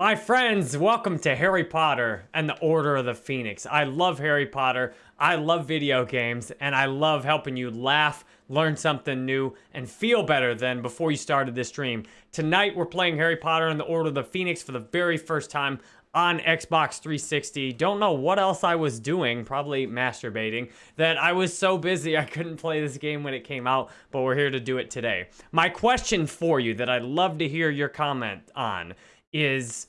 My friends, welcome to Harry Potter and the Order of the Phoenix. I love Harry Potter, I love video games, and I love helping you laugh, learn something new, and feel better than before you started this stream. Tonight, we're playing Harry Potter and the Order of the Phoenix for the very first time on Xbox 360. Don't know what else I was doing, probably masturbating, that I was so busy I couldn't play this game when it came out, but we're here to do it today. My question for you that I'd love to hear your comment on is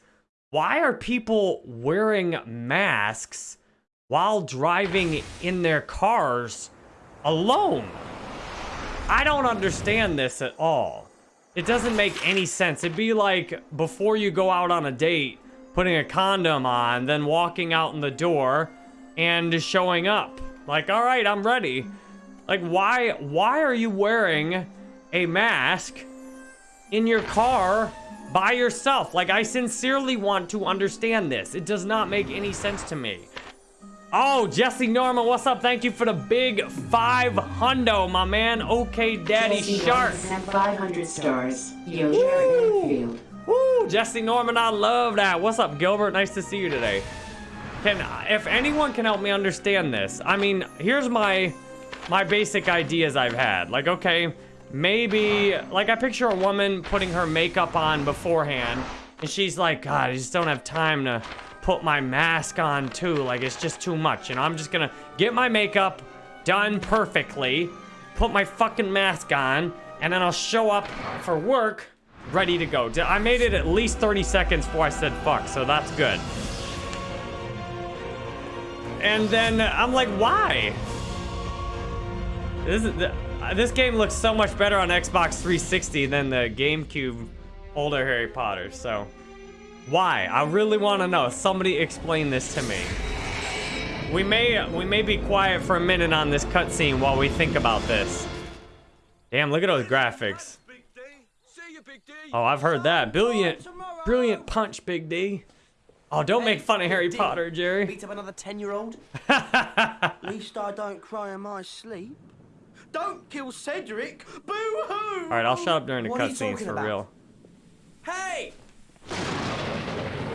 why are people wearing masks while driving in their cars alone? I don't understand this at all. It doesn't make any sense. It'd be like before you go out on a date, putting a condom on, then walking out in the door and showing up. Like, all right, I'm ready. Like, why, why are you wearing a mask in your car by yourself. Like, I sincerely want to understand this. It does not make any sense to me. Oh, Jesse Norman, what's up? Thank you for the big five hundo, my man. Okay, Daddy Jesse Shark. Norman, 500 stars. Yo, Jared. Woo, Jesse Norman, I love that. What's up, Gilbert? Nice to see you today. Can, if anyone can help me understand this, I mean, here's my, my basic ideas I've had. Like, okay, maybe, like I picture a woman putting her makeup on beforehand, and she's like, God, I just don't have time to put my mask on too. Like, it's just too much. You know, I'm just gonna get my makeup done perfectly, put my fucking mask on, and then I'll show up for work ready to go. I made it at least 30 seconds before I said fuck, so that's good. And then I'm like, why? This, is, Uh, this game looks so much better on Xbox 360 than the GameCube older Harry Potter, so why? I really want to know. Somebody explain this to me. We may we may be quiet for a minute on this cutscene while we think about this. Damn, look at those graphics. Oh, I've heard that. Brilliant, brilliant punch, Big D. Oh, don't make fun of Harry Potter, Jerry. Beat up another 10 year old? At least I don't cry in my sleep. Don't kill Cedric! Boo hoo! Alright, I'll shut up during the What are cutscenes for about? real. Hey!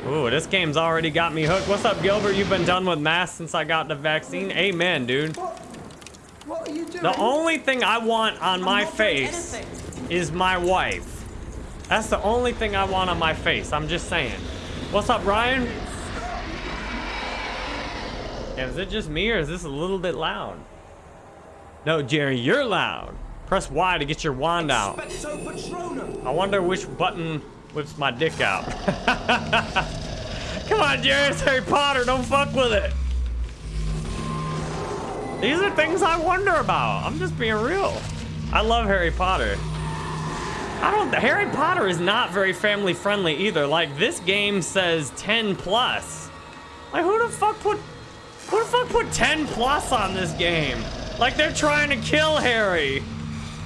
Ooh, this game's already got me hooked. What's up, Gilbert? You've been done with masks since I got the vaccine? Amen, dude. What are you doing? The only thing I want on my not doing face is my wife. That's the only thing I want on my face. I'm just saying. What's up, Ryan? Yeah, is it just me or is this a little bit loud? No, Jerry, you're loud. Press Y to get your wand out. I wonder which button whips my dick out. Come on, Jerry, it's Harry Potter. Don't fuck with it. These are things I wonder about. I'm just being real. I love Harry Potter. I don't. Harry Potter is not very family friendly either. Like this game says 10 plus. Like who the fuck put who the fuck put 10 plus on this game? Like they're trying to kill Harry.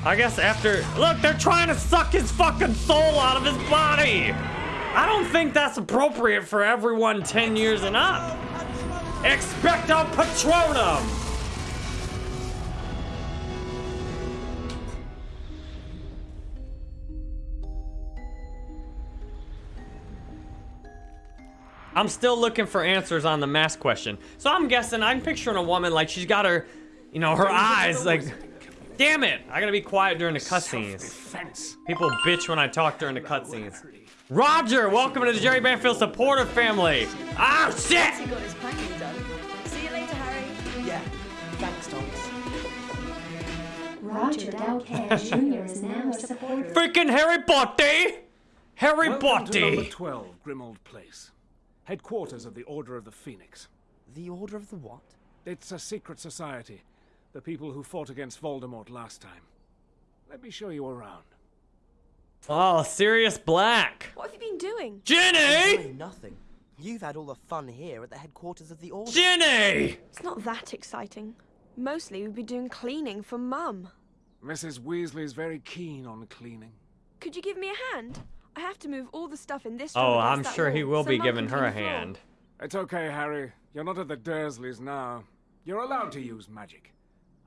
I guess after look, they're trying to suck his fucking soul out of his body. I don't think that's appropriate for everyone 10 years and up. Expecto Patronum. I'm still looking for answers on the mask question. So I'm guessing, I'm picturing a woman like she's got her, you know, her eyes like, damn it, I gotta be quiet during the cutscenes. People bitch when I talk during the cutscenes. Roger, welcome to the Jerry Banfield supporter family. Ah, shit! He got his packing done. See you later, Harry. Yeah, thanks, Thomas. Roger Dalcan Jr. is now a supporter. Freaking Harry Potter! Harry Welcome to number Potter! 12, Grimmauld Place. Headquarters of the Order of the Phoenix. The Order of the what? It's a secret society. The people who fought against Voldemort last time. Let me show you around. Oh, Sirius Black. What have you been doing? Ginny! Doing nothing. You've had all the fun here at the headquarters of the Order. Ginny! It's not that exciting. Mostly we've been doing cleaning for Mum. Mrs. Weasley's very keen on cleaning. Could you give me a hand? I have to move all the stuff in this Oh, room against I'm that sure he will so be Mum giving her a clean the floor. hand. It's okay, Harry. You're not at the Dursleys now. You're allowed to use magic.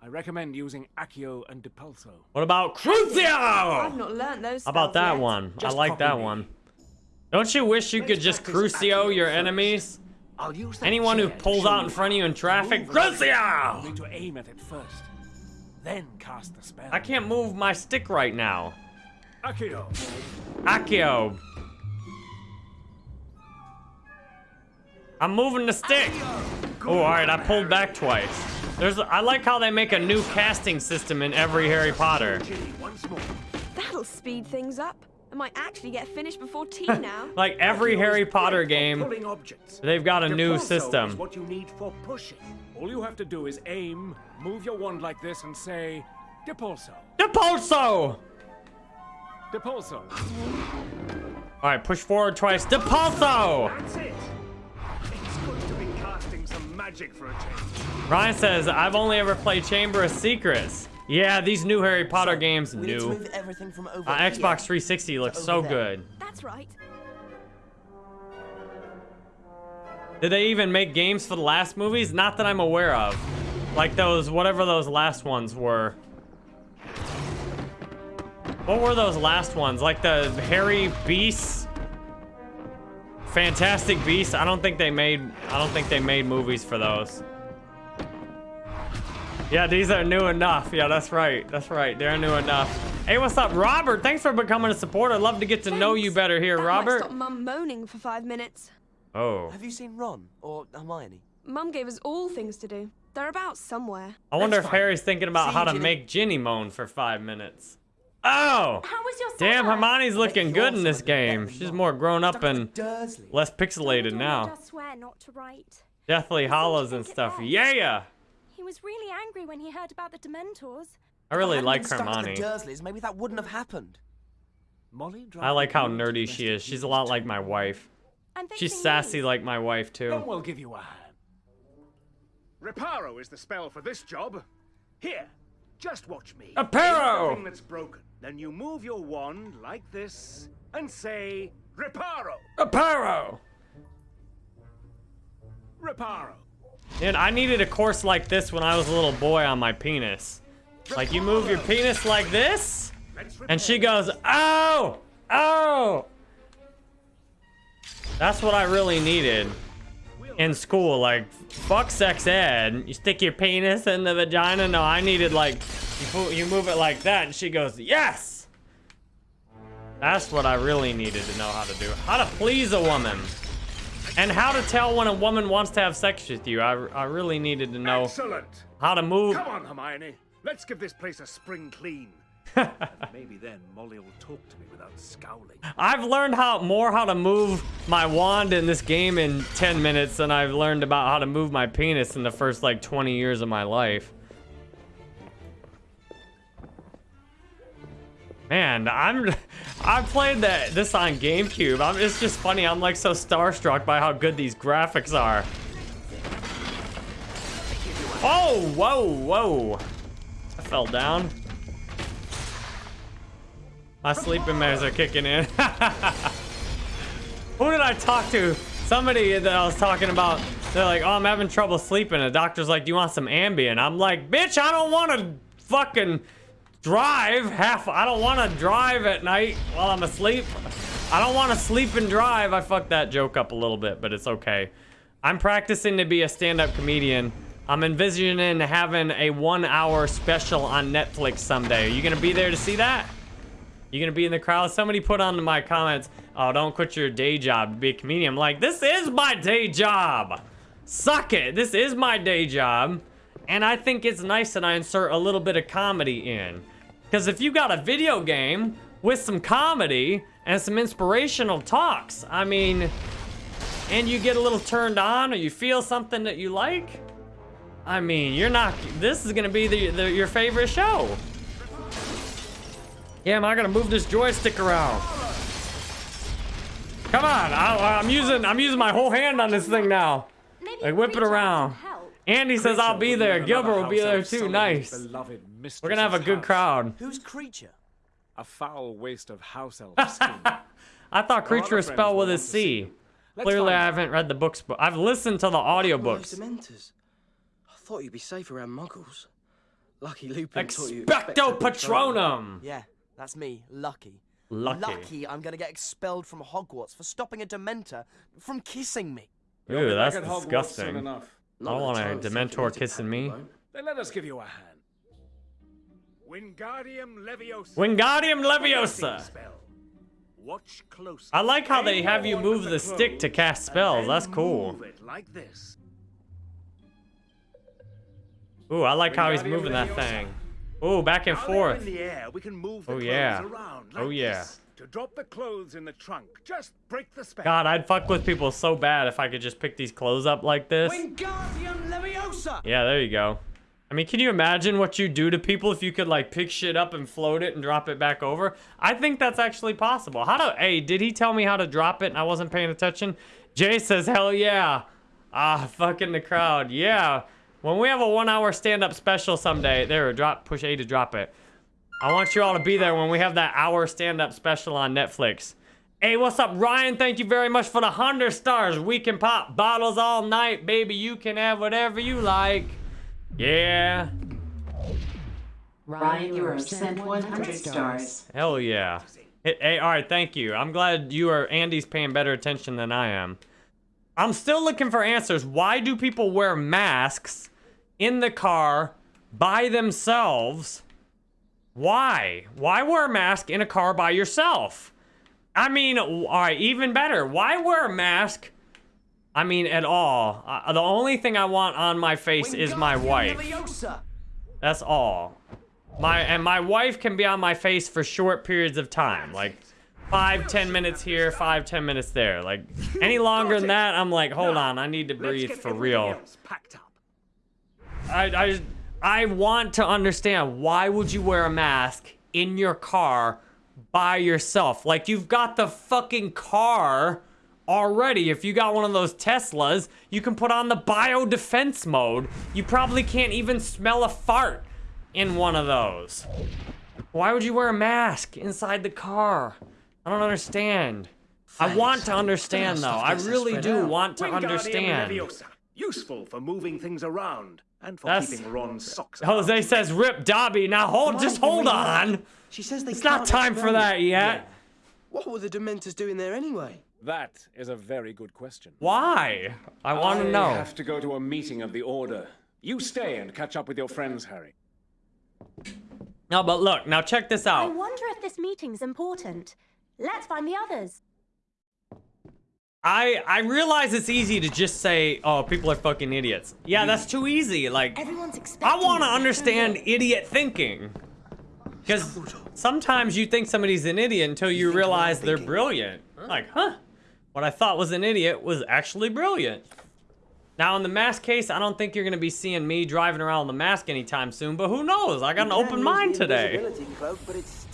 I recommend using Accio and Depulso. What about Crucio? I've Crucio? not learnt those How about that yet. one? I like that me. one. Don't you wish you could Let's just Crucio Accio your first. enemies? I'll use that Anyone who pulls out in front of you in traffic, Move like You Crucio! need to aim at it first. Then cast the spell. I can't move my stick right now. Accio. Accio. I'm moving the stick. Oh, all right, I pulled back twice. There's, I like how they make a new casting system in every Harry Potter. Ginny, once more. That'll speed things up. I might actually get finished before tea now. Like every Harry Potter game, they've got a new Depulso Is system. what you need for pushing. All you have to do is aim, move your wand like this, and say, Depulso. Depulso! Depulso. All right, push forward twice. Depulso! That's it. Magic for a change. Ryan says, I've only ever played Chamber of Secrets. Yeah, these new Harry Potter games, We need to new. move everything from over Uh, here Xbox 360 looks so there. good. That's right. Did they even make games for the last movies? Not that I'm aware of. Like those, whatever those last ones were. What were those last ones? Like the Harry Beasts? Fantastic Beasts? I don't think they made, I don't think they made movies for those. Yeah, these are new enough. Yeah, that's right. That's right. They're new enough. Hey, what's up, Robert? Thanks for becoming a supporter. I'd love to get to know you better here, that Robert. Might stop Mum moaning for five minutes. Oh. Have you seen Ron or Hermione? Mum gave us all things to do. They're about somewhere. I wonder That's if fine. Harry's thinking about See how you, to Ginny. make Ginny moan for five minutes. Oh! How was your Damn, summer? Hermione's looking Bet good in this game. She's Ron. more grown up Stuck and Dursley. less pixelated Dumbledore now. made swear not to write. Deathly Hallows and stuff. best. Yeah! He was really angry when he heard about the Dementors. I really If like been stuck to Hermione. Dursleys, maybe that wouldn't have happened. Molly, I like how nerdy she is. She's a lot like my wife. She's sassy these. like my wife, Then too. we'll give you a hand. Reparo is the spell for this job. Here, just watch me. Reparo! Aim at the thing that's broken. Then you move your wand like this and say, Reparo! Aparo! Reparo! Dude, I needed a course like this when I was a little boy on my penis. Like, you move your penis like this, and she goes, oh! Oh! That's what I really needed. In school, like, fuck sex ed. You stick your penis in the vagina. No, I needed, like, you, you move it like that, and she goes, yes! That's what I really needed to know how to do. How to please a woman. And how to tell when a woman wants to have sex with you. I, I really needed to know Excellent! how to move. Come on, Hermione. Let's give this place a spring clean. Maybe then Molly will talk to me without scowling. I've learned how more how to move my wand in this game in 10 minutes than I've learned about how to move my penis in the first like 20 years of my life. Man, I'm I played that this on GameCube. I'm, it's just funny. I'm like so starstruck by how good these graphics are. Oh, whoa, whoa. I fell down. My sleeping measures are kicking in. Who did I talk to? Somebody that I was talking about. They're like, oh, I'm having trouble sleeping. The doctor's like, do you want some Ambien? I'm like, bitch, I don't want to fucking drive half. I don't want to drive at night while I'm asleep. I don't want to sleep and drive. I fucked that joke up a little bit, but it's okay. I'm practicing to be a stand-up comedian. I'm envisioning having a one-hour special on Netflix someday. Are you gonna be there to see that? You gonna be in the crowd? Somebody put on my comments, oh, don't quit your day job to be a comedian. I'm like, this is my day job. Suck it. This is my day job. And I think it's nice that I insert a little bit of comedy in. Because if you got a video game with some comedy and some inspirational talks, I mean, and you get a little turned on or you feel something that you like, I mean, you're not, this is gonna be the, the your favorite show. Yeah, am I gonna move this joystick around? Come on, I, uh, I'm using, I'm using my whole hand on this thing now. Like, whip it around. can help. Andy says I'll be there. Gilbert will be there too. Nice. We're gonna have a good crowd. Who's Kreacher? A foul waste of house elf. I thought creature other was spelled with a want to see C. you. Let's Clearly, I haven't read the books, but I've listened to the All those audiobooks. Dementors. I thought you'd be safe around muggles. Lucky Lupin taught you. Expecto Patronum. Patronum. Yeah, that's me, Lucky. Lucky. Lucky I'm gonna get expelled from Hogwarts for stopping a Dementor from kissing me. Ooh, that's at Hogwarts soon disgusting. enough. I don't want a Dementor kissing me. Then let us give you a hand. Wingardium Leviosa. Wingardium Leviosa. Watch closely. I like how they have you move the stick to cast spells. That's cool. Like this. Ooh, I like how he's moving that thing. Ooh, back and While they're forth. in the air, we can move the Oh, yeah. around Oh, yeah. this. To drop the clothes in the trunk, just break the spell. God, I'd fuck with people so bad if I could just pick these clothes up like this. Wingardium Leviosa! Yeah, there you go. I mean, can you imagine what you do to people if you could like pick shit up and float it and drop it back over? I think that's actually possible. How do? Hey, did he tell me how to drop it and I wasn't paying attention? Jay says, hell yeah. Ah, fucking the crowd. Yeah. When we have a one-hour stand-up special someday, there, drop, push A to drop it. I want you all to be there when we have that hour stand-up special on Netflix. Hey, what's up, Ryan? Thank you very much for the 100 stars. We can pop bottles all night, baby. You can have whatever you like. Yeah. Ryan, you are sent 100 stars. Hell yeah. Hey, hey, all right, thank you. I'm glad you are Andy's paying better attention than I am. I'm still looking for answers. Why do people wear masks in the car by themselves? Why? Why wear a mask in a car by yourself? I mean, all right, even better. Why wear a mask? I mean, at all. Uh, the only thing I want on my face is my wife. That's all. My and my wife can be on my face for short periods of time, like five, ten minutes here, five, ten minutes there. Like any longer than that, I'm like, hold on, I need to breathe for real. Else packed up. I, I I want to understand why would you wear a mask in your car by yourself? Like you've got the fucking car already. If you got one of those Teslas, you can put on the bio defense mode. You probably can't even smell a fart in one of those. Why would you wear a mask inside the car? I don't understand. I want to understand though. I really do want to Wingardium understand. Leviosa. Useful for moving things around and for That's- keeping Ron's socks out. Jose says, "Rip Dobby." Now hold, just hold on. She says they It's not can't time for that you. yet. What were the Dementors doing there anyway? That is a very good question. Why? I want to know. I know. have to go to a meeting of the Order. You stay and catch up with your friends, Harry. No, but look, now check this out. I wonder if this meeting's important. Let's find the others. I I realize it's easy to just say, "Oh, people are fucking idiots." Yeah, mm. that's too easy. Like, Everyone's expecting. I want to understand idiot thinking. Because sometimes you think somebody's an idiot until you think realize they're thinking. brilliant. Like, huh? What I thought was an idiot was actually brilliant. Now, in the mask case, I don't think you're going to be seeing me driving around in the mask anytime soon, but who knows? I got an open mind today.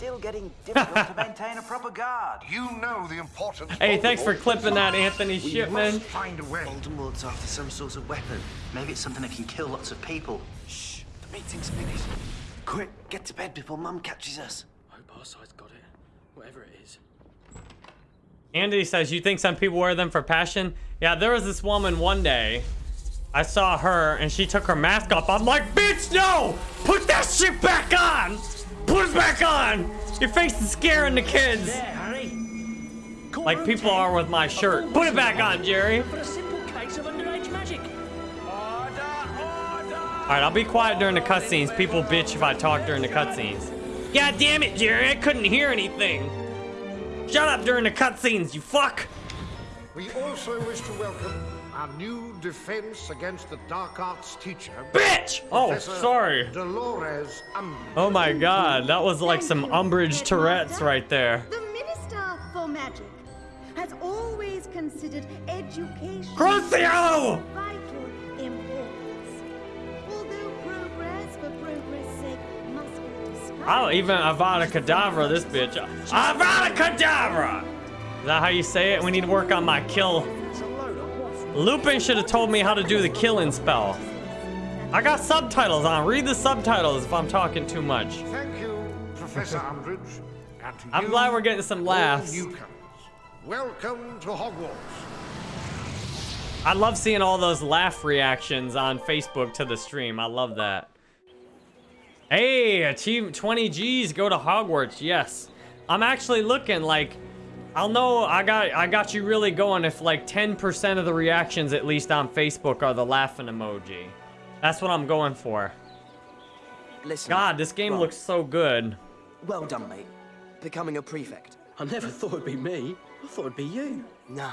Invisibility cloak, but it's still getting difficult to maintain a proper guard. You know the importance. Hey, thanks for clipping that, Anthony We Shipman. must find a way. Voldemort's after some sort of weapon. Maybe it's something that can kill lots of people. Shh, the meeting's finished. Quick, get to bed before Mum catches us. I Hope our side's got it. Whatever it is. Andy says, you think some people wear them for passion? Yeah, there was this woman one day. I saw her and she took her mask off. I'm like, bitch, no! Put that shit back on! Put it back on! Your face is scaring the kids. Harry. Like people are with my shirt. Put it back on, Jerry. For a simple case of underage magic. Alright, I'll be quiet during the cutscenes. People bitch if I talk during the cutscenes. God damn it, Jerry, I couldn't hear anything. Shut up during the cutscenes, you fuck! We also wish to welcome our new defense against the dark arts teacher. Bitch! Oh, sorry. Dolores Umbridge. Oh my god, that was like some Umbridge Tourette's right there. The Minister for Magic has always considered education Crucio! vital importance. Although progress for progress' sake must be discouraged. I'll even Avada Kedavra this bitch. Avada Kedavra! Is that how you say it? We need to work on my kill. Lupin should have told me how to do the killing spell. I got subtitles on. Read the subtitles if I'm talking too much. Thank you, Professor Umbridge. And to I'm glad we're getting some laughs. Welcome to Hogwarts. I love seeing all those laugh reactions on Facebook to the stream. I love that. Hey, achieve 20 G's, go to Hogwarts. Yes. I'm actually looking like I'll know I got I got you really going if like 10% of the reactions at least on Facebook are the laughing emoji. That's what I'm going for. Listen. God, this game right. looks so good. Well done, mate. Becoming a prefect. I never thought it'd be me. I thought it'd be you. Nah.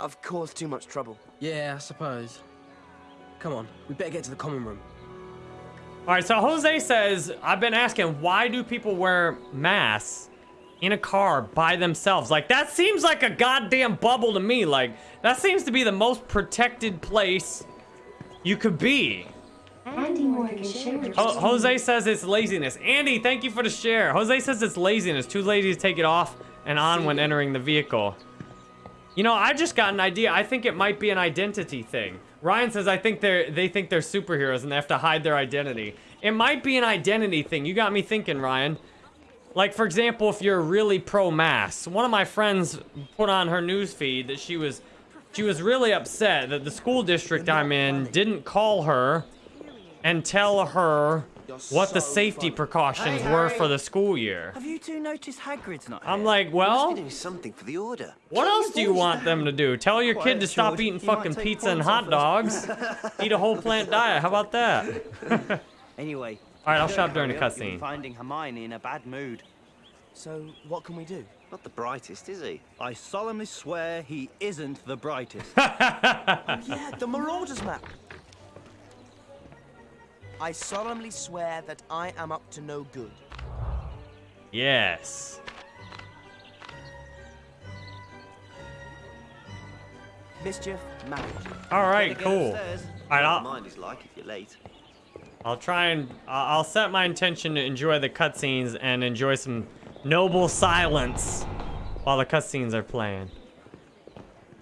I've caused too much trouble. Yeah, I suppose. Come on, we better get to the common room. All right, so Jose says, I've been asking, why do people wear masks in a car by themselves? Like, that seems like a goddamn bubble to me. Like, that seems to be the most protected place you could be. Andy Morgan shared. Ho- Jose says it's laziness. Andy, thank you for the share. Jose says it's laziness. Too lazy to take it off and on when entering the vehicle. You know, I just got an idea. I think it might be an identity thing. Ryan says I think they're they think they're superheroes and they have to hide their identity. It might be an identity thing. You got me thinking, Ryan. Like for example, if you're really pro-mask. One of my friends put on her news feed that she was she was really upset that the school district I'm in didn't call her and tell her what the safety precautions were for the school year. Have you two noticed Hagrid's not I'm like, well- must be doing something for the order. What else do you want them to do? Tell your kid to stop eating fucking pizza and hot dogs. Eat a whole plant diet. How about that? Anyway. All right, I'll don't shop during the hurry you'll cutscene. Finding Hermione in a bad mood. So, what can we do? Not the brightest, is he? I solemnly swear he isn't the brightest. oh, yeah, the Marauders map. I solemnly swear that I am up to no good. Yes. Mischief managed. All right, cool. upstairs. All right, Don't I'll, mind is like if you're late. I'll try and I'll set my intention to enjoy the cutscenes and enjoy some noble silence while the cutscenes are playing.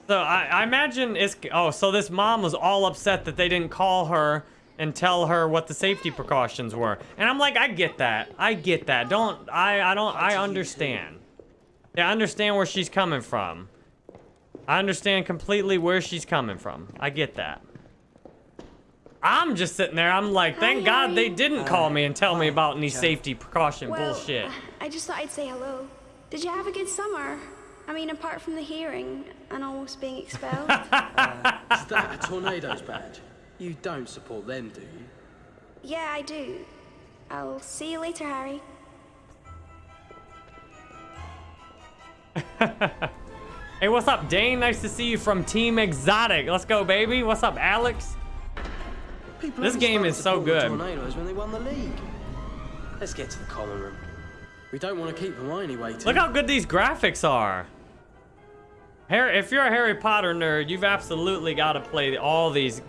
So I, I imagine it's oh so this mom was all upset that they didn't call her and tell her what the safety precautions were. And I'm like, I get that. I get that. Don't I I don't I understand. Yeah, I understand where she's coming from. I understand completely where she's coming from. I get that. I'm just sitting there. I'm like, thank God they didn't call me and tell me about any safety precaution Well, bullshit. I just thought I'd say hello. Did you have a good summer? I mean, apart from the hearing and almost being expelled. Uh, is that a tornado's badge? You don't support them, do you? yeah, I do. I'll see you later, Harry. Hey, what's up, Dane? Nice to see you from Team Exotic. Let's go, baby. What's up, Alex? People This game is so good. Tornadoes when they won the league. Let's get to the common room. We don't want to keep Hermione waiting. Look how good these graphics are. Harry, if you're a Harry Potter nerd, you've absolutely got to play all these.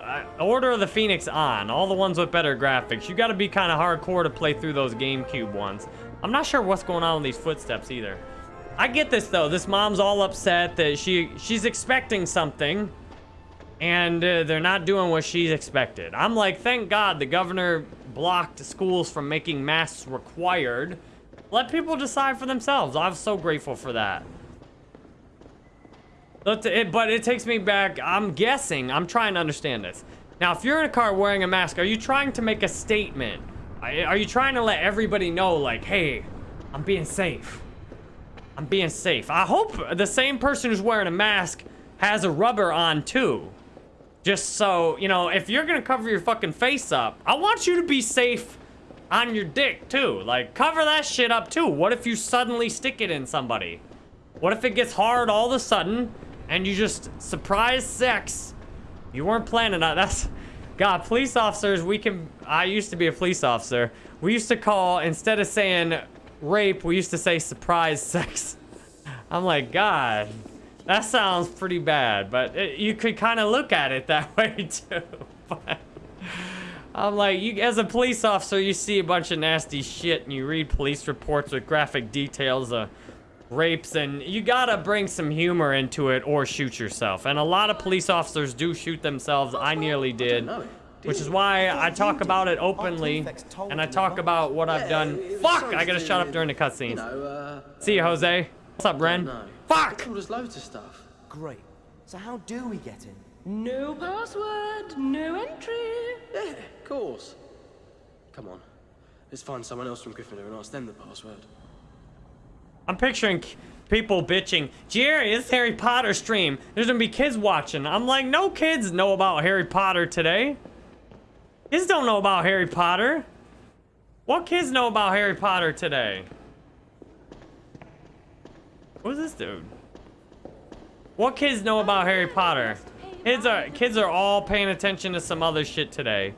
Uh, Order of the Phoenix on, all the ones with better graphics. You got to be kind of hardcore to play through those GameCube ones. I'm not sure what's going on with these footsteps either. I get this though. This mom's all upset that she she's expecting something, and uh, they're not doing what she's expected. I'm like, thank God the governor blocked schools from making masks required. Let people decide for themselves. I'm so grateful for that. But it, takes me back. I'm guessing. I'm trying to understand this. Now, if you're in a car wearing a mask, are you trying to make a statement? Are you trying to let everybody know, like, hey, I'm being safe? I'm being safe. I hope the same person who's wearing a mask has a rubber on too. Just so, you know, if you're gonna cover your fucking face up, I want you to be safe on your dick too. Like, cover that shit up too. What if you suddenly stick it in somebody? What if it gets hard all of a sudden and you just surprise sex? You weren't planning on that. that's God, police officers, we can I used to be a police officer. We used to call instead of saying rape, we used to say surprise sex. I'm like, God, that sounds pretty bad, but it, you could kind of look at it that way too. But I'm like, you as a police officer, you see a bunch of nasty shit and you read police reports with graphic details of rapes and you gotta bring some humor into it or shoot yourself. And a lot of police officers do shoot themselves. I nearly did. Which is why I talk about it openly and I talk about what I've done. Fuck! I gotta shut up during the cutscenes. uh, See you, Jose. What's up, Ren? Fuck! There's loads of stuff. Great. So how do we get in? No password, no entry. Yeah, of course. Come on. Let's find someone else from Gryffindor and ask them the password. I'm picturing people bitching, Jerry, it's Harry Potter stream. There's gonna be kids watching. I'm like, no kids know about Harry Potter today. Kids don't know about Harry Potter. What kids know about Harry Potter today? Who's this dude? What kids know about Harry Potter? Kids are kids are all paying attention to some other shit today.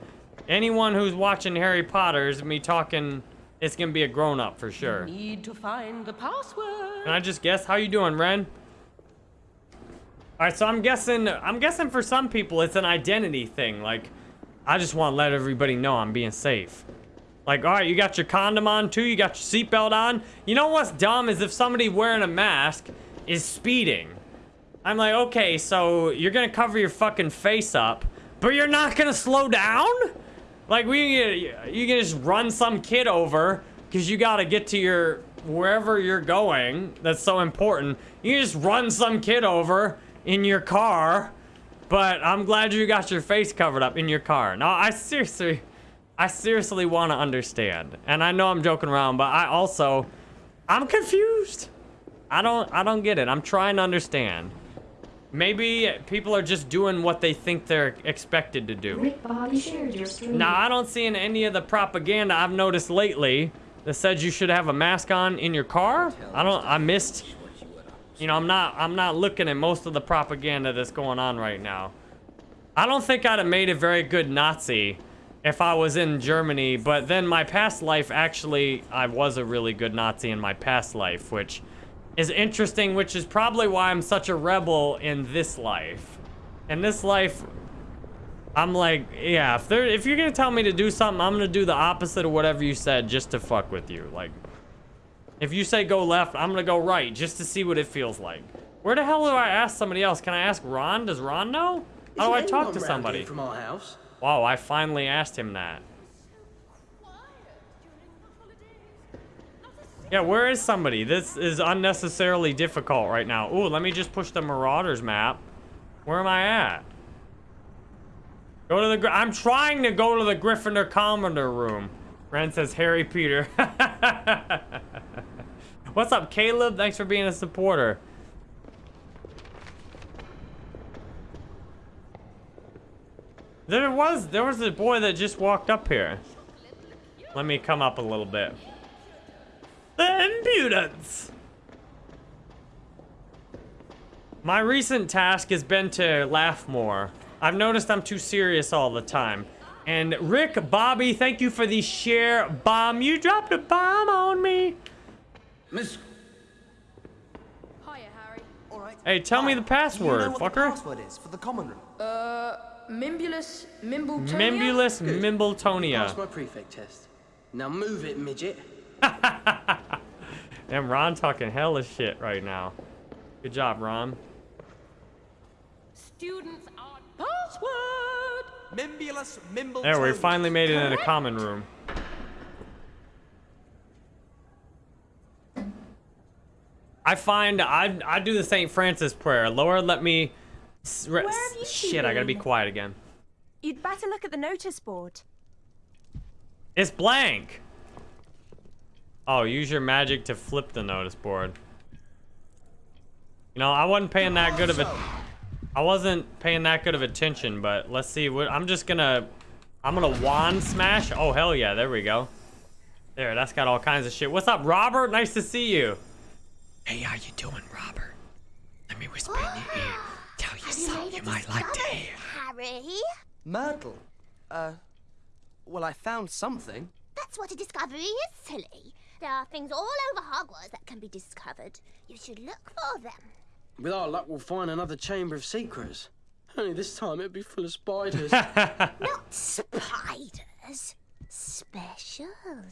Anyone who's watching Harry Potter is me talking. It's gonna be a grown up for sure. Need to find the password. Can I just guess? How you doing, Ren? All right, so I'm guessing. I'm guessing for some people it's an identity thing. Like, I just want to let everybody know I'm being safe. Like, all right, you got your condom on too. You got your seatbelt on. You know what's dumb is if somebody wearing a mask is speeding. I'm like, okay, so you're gonna cover your fucking face up, but you're not gonna slow down? Like, we you can just run some kid over because you gotta get to your wherever you're going. That's so important. You just run some kid over in your car, but I'm glad you got your face covered up in your car. No, I seriously, I seriously want to understand, and I know I'm joking around, but I also, I'm confused. I don't, I don't get it. I'm trying to understand. Maybe people are just doing what they think they're expected to do. Rick Bobby shared your stream. Now, I don't see in any of the propaganda I've noticed lately that says you should have a mask on in your car. I don't, I missed, you know, I'm not, I'm not looking at most of the propaganda that's going on right now. I don't think I'd have made a very good Nazi if I was in Germany, but then my past life, actually, I was a really good Nazi in my past life, which is interesting, which is probably why I'm such a rebel in this life. In this life, I'm like, yeah, if they're if you're gonna tell me to do something, I'm gonna do the opposite of whatever you said just to fuck with you. Like, if you say go left, I'm gonna go right just to see what it feels like. Where the hell do I ask somebody else? Can I ask Ron? Does Ron know? How do I talk to somebody? From our house. Wow, I finally asked him that. Yeah, where is somebody? This is unnecessarily difficult right now. Ooh, let me just push the Marauders map. Where am I at? Go to the... I'm trying to go to the Gryffindor Commander room. Ren says Harry Peter. What's up, Caleb? Thanks for being a supporter. There was there was a boy that just walked up here. Let me come up a little bit. The impudence! My recent task has been to laugh more. I've noticed I'm too serious all the time. And Rick, Bobby, thank you for the share bomb. You dropped a bomb on me. Miss. Hiya, Harry. All right. Hey, tell me the password, you know what fucker. the password is for the common room? Uh, Mimbulus Mimbletonia? Mimbulus Good. Mimbletonia. Passed my prefect test. Now move it, midget. Damn, Ron talking hella shit right now. Good job, Ron. Students are password. Mimbulus Mimble. There, we finally made it in a common room. I find I I do the St. Francis prayer. Lord, let me. S- re- Where have you Shit, I gotta be quiet again. You'd better look at the notice board. It's blank. Oh, use your magic to flip the notice board. You know, I wasn't paying that good of a. I wasn't paying that good of attention, but let's see. What I'm just gonna. I'm gonna wand smash. Oh hell yeah! There we go. There, that's got all kinds of shit. What's up, Robert? Nice to see you. Hey, how you doing, Robert? Let me whisper in your ear. Tell you something you might like to hear. Harry? Myrtle. Uh, well, I found something. That's what a discovery is, silly. There are things all over Hogwarts that can be discovered. You should look for them. With our luck, we'll find another chamber of secrets. Only this time it'll be full of spiders. Not spiders. Special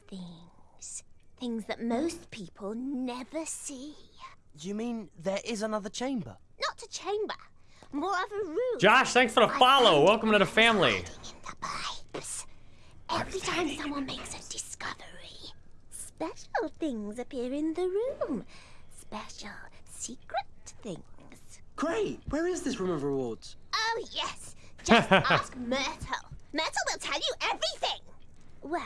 things. Things that most people never see. You mean there is another chamber? Not a chamber. More of a room. Josh, thanks for the follow. Welcome to the family. Pipes. Every time someone makes a discovery, special things appear in the room. Special secret things. Great. Where is this room of rewards? Oh, yes. Just ask Myrtle. Myrtle will tell you everything. Well,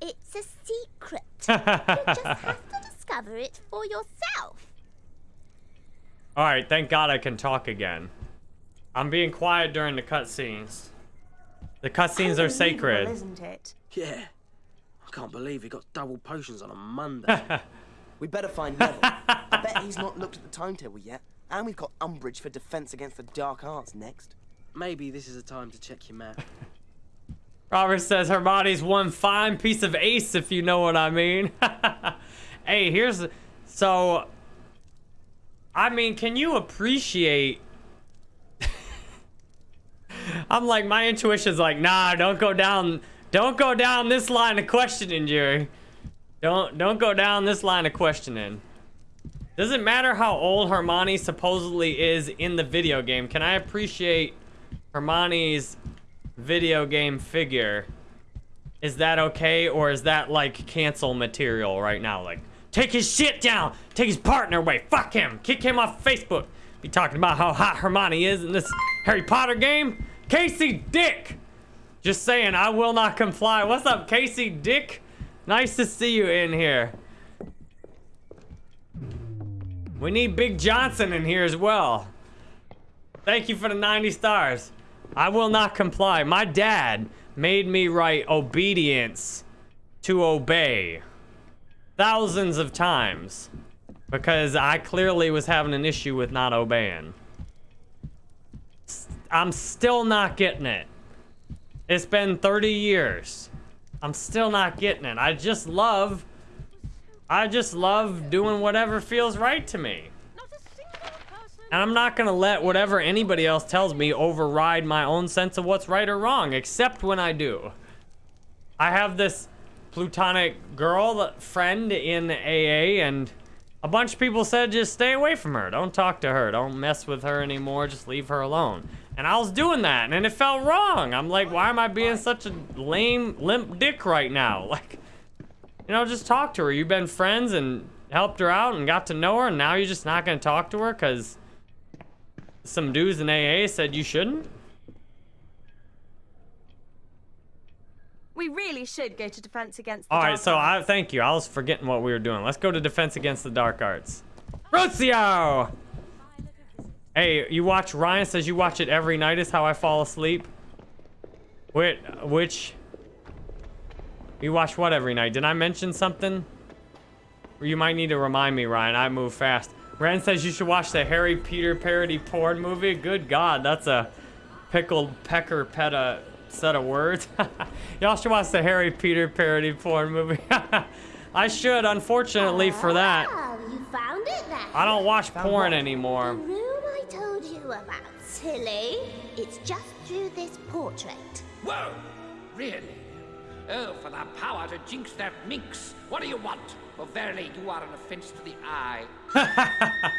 it's a secret. you just have to discover it for yourself. All right, thank God I can talk again. I'm being quiet during the cutscenes. The cutscenes are sacred. Isn't it? Yeah. I can't believe he got double potions on a Monday. We better find Neville. I bet he's not looked at the timetable yet. And we've got Umbridge for Defense Against the Dark Arts next. Maybe this is a time to check your map. Robert says Hermione's one fine piece of ace, if you know what I mean. hey, here's so. I mean, can you appreciate? I'm like, my intuition's like, nah, don't go down, don't go down this line of questioning, Jerry. Don't don't go down this line of questioning. Doesn't matter how old Hermione supposedly is in the video game. Can I appreciate Hermione's video game figure? Is that okay, or is that like cancel material right now? Like, take his shit down, take his partner away, fuck him, kick him off Facebook. Be talking about how hot Hermione is in this Harry Potter game. Casey Dick. Just saying, I will not comply. What's up, Casey Dick? Nice to see you in here. We need Big Johnson in here as well. Thank you for the 90 stars. I will not comply. My dad made me write obedience to obey thousands of times because I clearly was having an issue with not obeying. I'm still not getting it. It's been 30 years. I'm still not getting it. I just love I just love doing whatever feels right to me. And I'm not gonna let whatever anybody else tells me override my own sense of what's right or wrong, except when I do. I have this plutonic girl friend in AA, and a bunch of people said just stay away from her. Don't talk to her. Don't mess with her anymore. Just leave her alone. And I was doing that, and it felt wrong. I'm like, why am I being such a lame, limp dick right now? Like, you know, just talk to her. You've been friends and helped her out and got to know her, and now you're just not gonna talk to her because some dudes in AA said you shouldn't? We really should go to Defense Against the All right, so. I thank you. I was forgetting what we were doing. Let's go to Defense Against the Dark Arts. Rocio! Hey, you watch, Ryan says you watch it every night is how I fall asleep. Wait, which? You watch what every night? Did I mention something? You might need to remind me, Ryan. I move fast. Ren says you should watch the Harry Peter parody porn movie. Good God, that's a pickled pecker peta set of words. Y'all should watch the Harry Peter parody porn movie. I should, unfortunately, for that. You found it then? I don't watch porn anymore. The room I told you about, silly. It's just through this portrait. Whoa! Really? Oh, for the power to jinx that minx! What do you want? For verily you are an offense to the eye.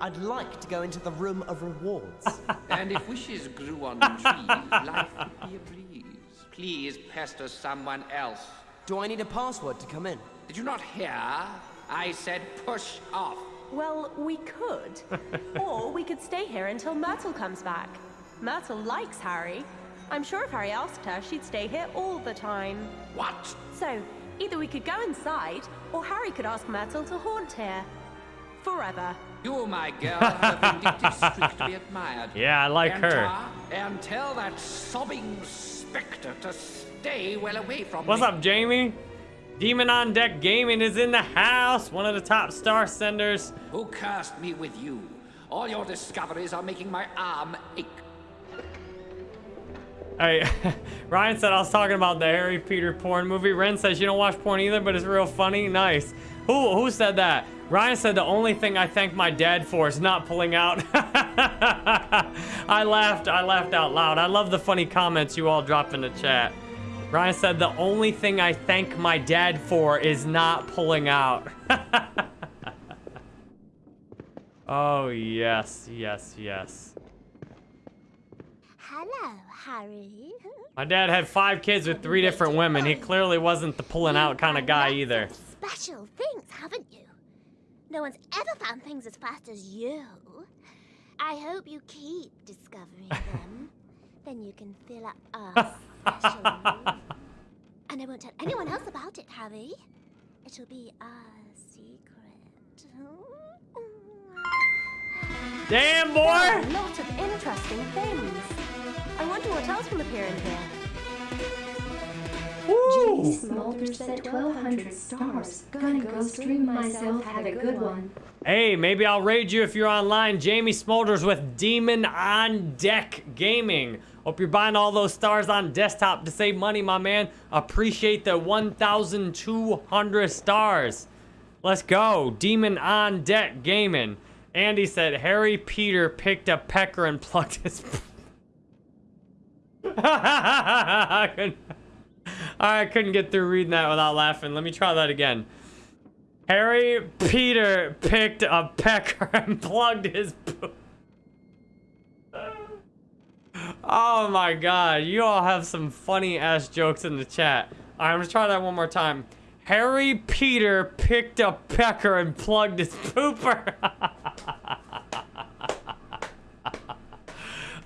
I'd like to go into the room of rewards. and if wishes grew on trees, life would be a breeze. Please pester someone else. Do I need a password to come in? Did you not hear? I said push off. Well, we could. or we could stay here until Myrtle comes back. Myrtle likes Harry. I'm sure if Harry asked her, she'd stay here all the time. What? So, either we could go inside, or Harry could ask Myrtle to haunt here. Forever. You, my girl, have a vindictive streak to be admired. Yeah, I like her. Enter And tell that sobbing spectre to stay well away from What's me. up, Jamie? Demon on Deck Gaming is in the house. One of the top star senders. Who cursed me with you? All your discoveries are making my arm ache. Hey, Ryan said I was talking about the Harry Peter porn movie. Ren says you don't watch porn either, but it's real funny. Nice. Who who said that? Ryan said the only thing I thank my dad for is not pulling out. I laughed. I laughed out loud. I love the funny comments you all drop in the chat. Ryan said the only thing I thank my dad for is not pulling out. oh yes, yes, yes. Hello, Harry. My dad had five kids with three different women. He clearly wasn't the pulling out kind of guy either. Special things, haven't you? No one's ever found things as fast as you. I hope you keep discovering them. then you can fill up our special room. And I won't tell anyone else about it, Harry. It'll be our secret. Damn, There are boy! a lot of interesting things. I wonder what else will appear in here. Jamie Smoulder said 1200 stars. Gonna go stream myself, have a good one. Hey, maybe I'll raid you if you're online. Jamie Smolders with Demon on Deck Gaming. Hope you're buying all those stars on desktop to save money, my man. Appreciate the 1,200 stars. Let's go. Demon on Deck Gaming. Andy said Harry Peter picked a pecker and plucked his. I couldn't- get through reading that without laughing. Let me try that again. Harry Peter picked a pecker and plugged his. Oh my god, you all have some funny ass jokes in the chat. Alright, I'm gonna try that one more time. Harry Peter picked a pecker and plugged his pooper.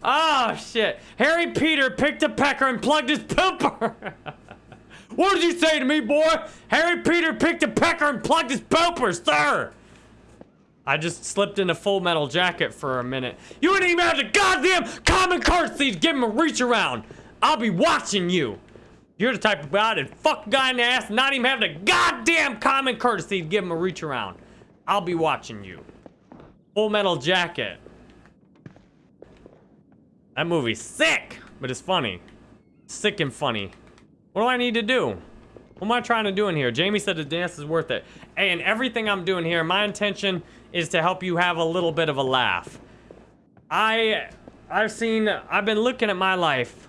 oh shit. Harry Peter picked a pecker and plugged his pooper. what did you say to me, boy? Harry Peter picked a pecker and plugged his pooper, sir. I just slipped in a full metal jacket for a minute. You wouldn't even have the goddamn common courtesy to give him a reach around. I'll be watching you. You're the type of guy that fuck a guy in the ass and not even have the goddamn common courtesy to give him a reach around. I'll be watching you. Full metal jacket. That movie's sick, but it's funny. Sick and funny. What do I need to do? What am I trying to do in here? Jamie said the dance is worth it. Hey, and everything I'm doing here, my intention is to help you have a little bit of a laugh. I, I've seen, I've been looking at my life.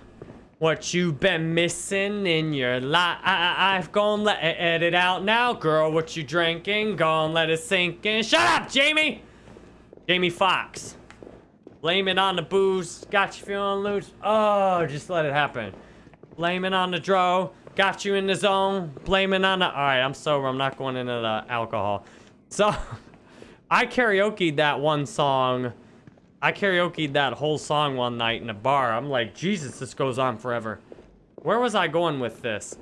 What you've been missing in your life. I've gone let it out now, girl. What you drinking? Gone let it sink in. Shut up, Jamie! Jamie Foxx. Blame it on the booze. Got you feeling loose. Oh, just let it happen. Blame it on the dro. Got you in the zone. Blaming on the... Alright, I'm sober. I'm not going into the alcohol. So, I karaokeed that one song. I karaokeed that whole song one night in a bar. I'm like, Jesus, this goes on forever. Where was I going with this?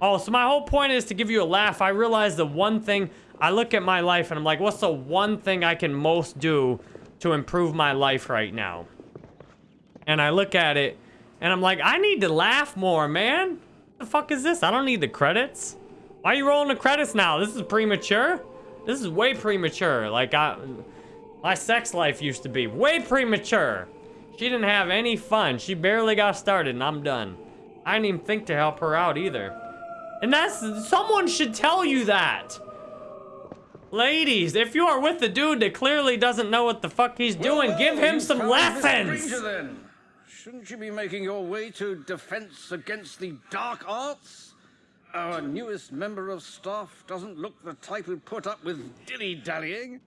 Oh, so my whole point is to give you a laugh. I realize the one thing... I look at my life and I'm like, what's the one thing I can most do to improve my life right now? And I look at it and I'm like, I need to laugh more, man. the fuck is this? I don't need the credits. Why are you rolling the credits now? This is premature. This is way premature. Like, I, my sex life used to be way premature. She didn't have any fun. She barely got started and I'm done. I didn't even think to help her out either. And that's, someone should tell you that. Ladies, if you are with the dude that clearly doesn't know what the fuck he's doing, give him some lessons. Shouldn't you be making your way to Defense Against the Dark Arts? Our newest member of staff doesn't look the type who'd put up with dilly-dallying.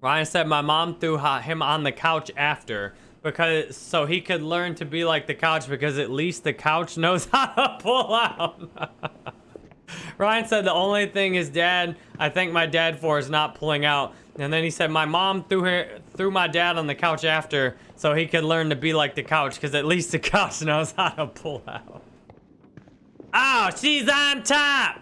Ryan said my mom threw him on the couch after because so he could learn to be like the couch because at least the couch knows how to pull out. Ryan said the only thing his dad, I thank my dad for is not pulling out. And then he said my mom threw her threw my dad on the couch after so he could learn to be like the couch because at least the couch knows how to pull out. Oh, she's on top.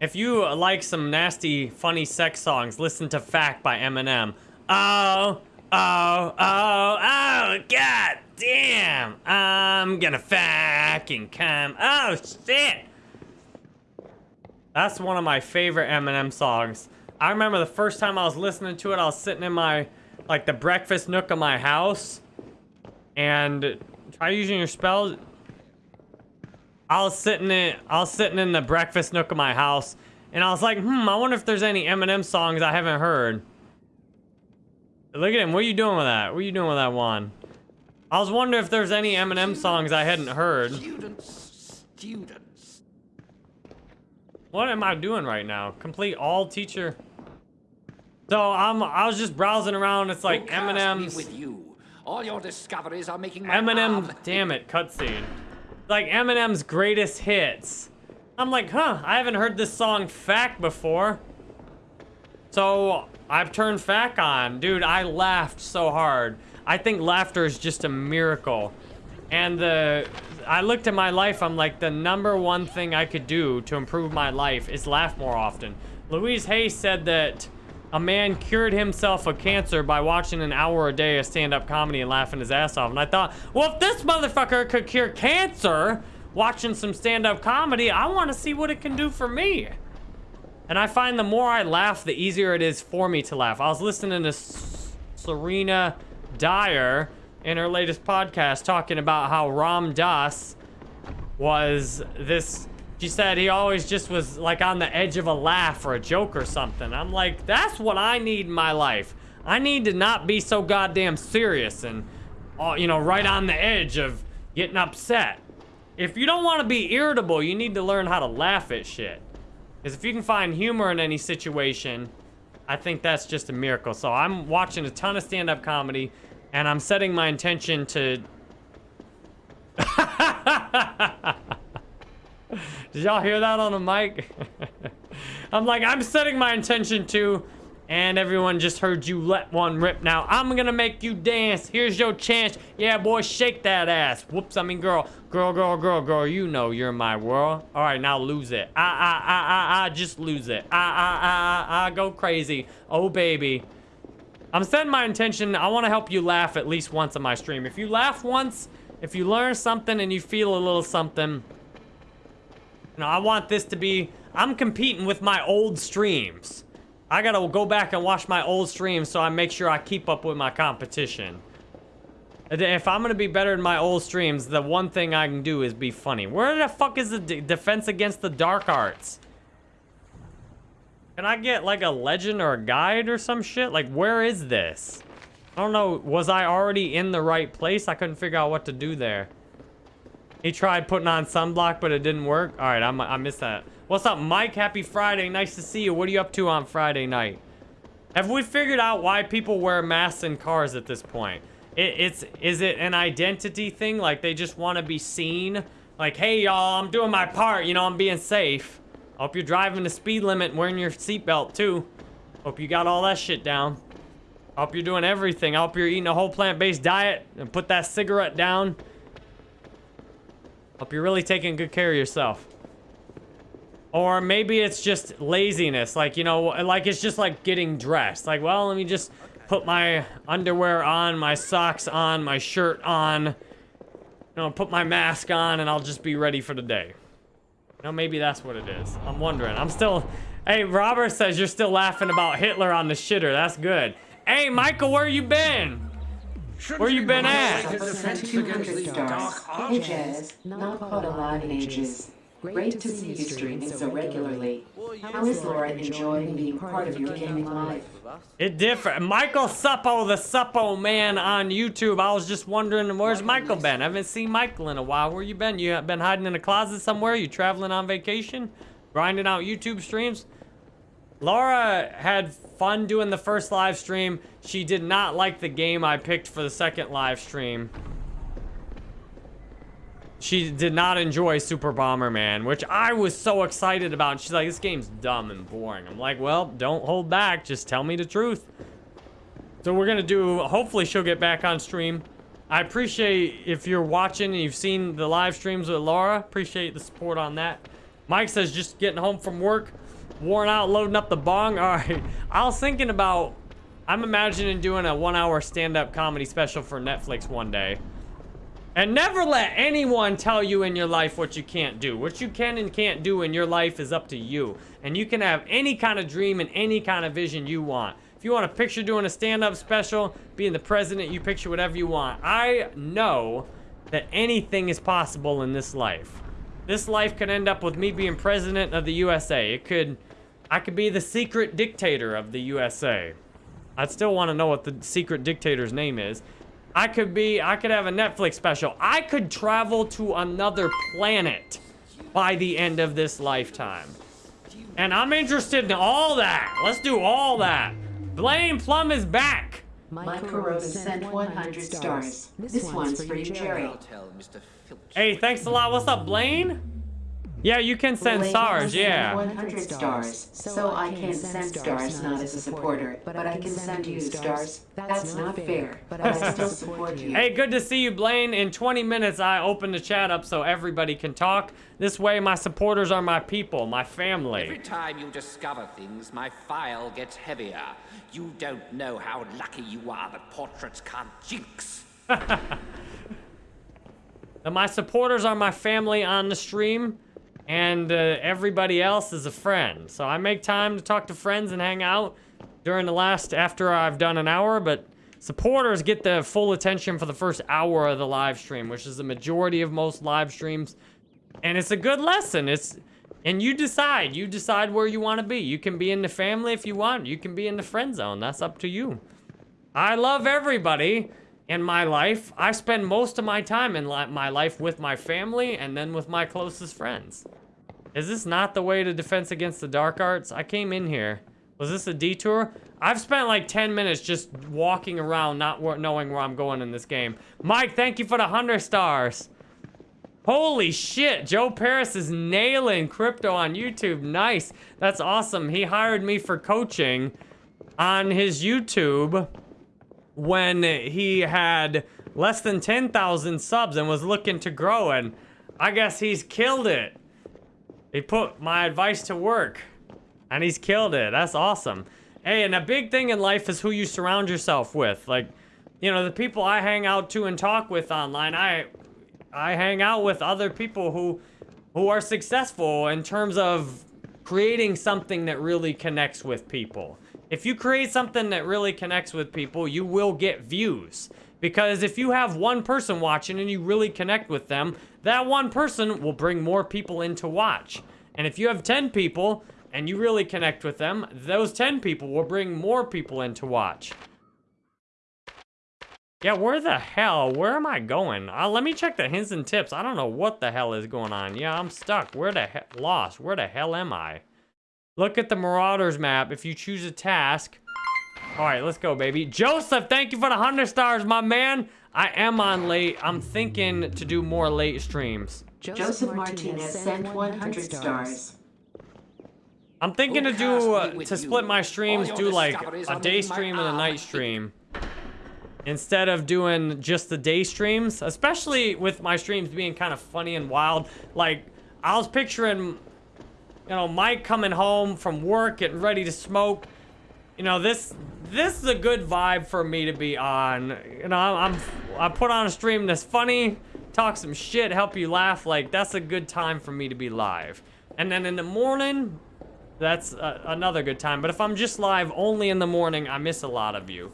If you like some nasty, funny sex songs, listen to Fack by Eminem. Oh, oh, oh, oh, god damn. I'm gonna fucking come. Oh, shit. That's one of my favorite Eminem songs. I remember the first time I was listening to it, I was sitting in my, like, the breakfast nook of my house. And try using your spells. I was sitting in I was sitting in the breakfast nook of my house and I was like, hmm, I wonder if there's any Eminem songs I haven't heard. Look at him, what are you doing with that? What are you doing with that one? I was wondering if there's any Eminem songs I hadn't heard. Students, students. What am I doing right now? Complete all teacher. So I'm I was just browsing around, it's like Who cast me Eminem's with you. All your discoveries are making my Eminem, damn it, cutscene. Like Eminem's greatest hits. I'm like, huh, I haven't heard this song Fack before. So I've turned fat on. Dude, I laughed so hard. I think laughter is just a miracle. And the I looked at my life, I'm like, the number one thing I could do to improve my life is laugh more often. Louise Hay said that a man cured himself of cancer by watching an hour a day of stand-up comedy and laughing his ass off. And I thought, well, if this motherfucker could cure cancer watching some stand-up comedy, I want to see what it can do for me. And I find the more I laugh, the easier it is for me to laugh. I was listening to Serena Dyer in her latest podcast talking about how Ram Dass was this she said he always just was like on the edge of a laugh or a joke or something. I'm like, that's what I need in my life. I need to not be so goddamn serious and, uh, you know, right on the edge of getting upset. If you don't want to be irritable, you need to learn how to laugh at shit. Because if you can find humor in any situation, I think that's just a miracle. So I'm watching a ton of stand-up comedy, and I'm setting my intention to... Did y'all hear that on the mic? I'm like, I'm setting my intention to, and everyone just heard you let one rip. Now, I'm gonna make you dance. Here's your chance. Yeah, boy, shake that ass. Whoops, I mean, girl. Girl, girl, girl, girl, you know you're my world. All right, now lose it. Ah, ah, ah, ah, ah, just lose it. Ah, ah, ah, ah, ah, go crazy. Oh, baby. I'm setting my intention. I want to help you laugh at least once on my stream. If you laugh once, if you learn something and you feel a little something, you know, I want this to be, I'm competing with my old streams. I gotta go back and watch my old streams so I make sure I keep up with my competition. If I'm gonna be better than my old streams, the one thing I can do is be funny. Where the fuck is the defense against the dark arts? Can I get like a legend or a guide or some shit? Like, where is this? I don't know. Was I already in the right place? I couldn't figure out what to do there. He tried putting on sunblock, but it didn't work. All right, I'm, I missed that. What's up, Mike? Happy Friday. Nice to see you. What are you up to on Friday night? Have we figured out why people wear masks in cars at this point? It, it's Is it an identity thing? Like, they just want to be seen? Like, hey, y'all, I'm doing my part. You know, I'm being safe. Hope you're driving the speed limit and wearing your seatbelt, too. Hope you got all that shit down. Hope you're doing everything. Hope you're eating a whole plant-based diet and put that cigarette down. Hope you're really taking good care of yourself. Or maybe it's just laziness. Like, you know, like it's just like getting dressed. Like, well, let me just put my underwear on, my socks on, my shirt on. You know, put my mask on and I'll just be ready for the day. You know, maybe that's what it is. I'm wondering. I'm still... Hey, Robert says you're still laughing about Hitler on the shitter. That's good. Hey, Michael, where you been? Where you been at? Hey Jazz, not caught alive in ages. Great to see you streaming so regularly. How is Laura enjoying being part of your gaming life? It different. Michael Suppo, the Suppo man on YouTube. I was just wondering, where's Michael been? I haven't seen Michael in a while. Where you been? You been hiding in a closet somewhere? You traveling on vacation? Grinding out YouTube streams? Laura had fun doing the first live stream. She did not like the game I picked for the second live stream. She did not enjoy Super Bomberman, which I was so excited about. She's like, this game's dumb and boring. I'm like, well, don't hold back. Just tell me the truth. So we're going to do, hopefully she'll get back on stream. I appreciate if you're watching and you've seen the live streams with Laura. Appreciate the support on that. Mike says just getting home from work worn out loading up the bong. All right. I was thinking about, I'm imagining doing a one hour stand-up comedy special for Netflix one day. And never let anyone tell you in your life what you can't do. What you can and can't do in your life is up to you. And you can have any kind of dream and any kind of vision you want. If you want to picture doing a stand-up special, being the president, you picture whatever you want. I know that anything is possible in this life. This life could end up with me being president of the USA. It could I could be the secret dictator of the USA. I'd still want to know what the secret dictator's name is. I could be, I could have a Netflix special. I could travel to another planet by the end of this lifetime. And I'm interested in all that. Let's do all that. Blaine Plum is back. Michael Rose sent 100 stars. This one's for you, Jerry. Hey, thanks a lot. What's up, Blaine? Yeah, you can send stars, yeah. 100 stars, so I can send stars not as a supporter, but I can send you stars. That's not fair, but I still support you. Hey, good to see you, Blaine. In 20 minutes, I open the chat up so everybody can talk. This way, my supporters are my people, my family. Every time you discover things, my file gets heavier. You don't know how lucky you are that portraits can't jinx. My supporters are my family on the stream, and uh, everybody else is a friend. So I make time to talk to friends and hang out during the last, after I've done an hour, but supporters get the full attention for the first hour of the live stream, which is the majority of most live streams. And it's a good lesson. It's, and you decide, you decide where you want to be. You can be in the family if you want. You can be in the friend zone. That's up to you. I love everybody in my life. I spend most of my time in li my life with my family and then with my closest friends. Is this not the way to defense against the dark arts? I came in here. Was this a detour? I've spent like 10 minutes just walking around, not knowing where I'm going in this game. Mike, thank you for the 100 stars. Holy shit, Joe Paris is nailing crypto on YouTube. Nice. That's awesome. He hired me for coaching on his YouTube when he had less than 10,000 subs and was looking to grow and I guess he's killed it. He put my advice to work and he's killed it. That's awesome. Hey, and a big thing in life is who you surround yourself with. Like, you know, the people I hang out to and talk with online, I I hang out with other people who who are successful in terms of creating something that really connects with people. If you create something that really connects with people, you will get views. Because if you have one person watching and you really connect with them, that one person will bring more people in to watch. And if you have 10 people and you really connect with them, those 10 people will bring more people in to watch. Yeah, where the hell? Where am I going? Uh, let me check the hints and tips. I don't know what the hell is going on. Yeah, I'm stuck. Where the hell? Lost. Where the hell am I? Look at the Marauders map. If you choose a task. All right, let's go, baby. Joseph, thank you for the 100 stars, my man. I am on late. I'm thinking to do more late streams. Joseph Martinez sent 100 stars. I'm thinking to do, uh, to split my streams, do like a day stream and a night stream. Instead of doing just the day streams, especially with my streams being kind of funny and wild. Like, I was picturing, you know, Mike coming home from work, getting ready to smoke. You know, this this is a good vibe for me to be on. You know, I'm, I put on a stream that's funny, talk some shit, help you laugh. Like, that's a good time for me to be live. And then in the morning, that's uh, another good time. But if I'm just live only in the morning, I miss a lot of you.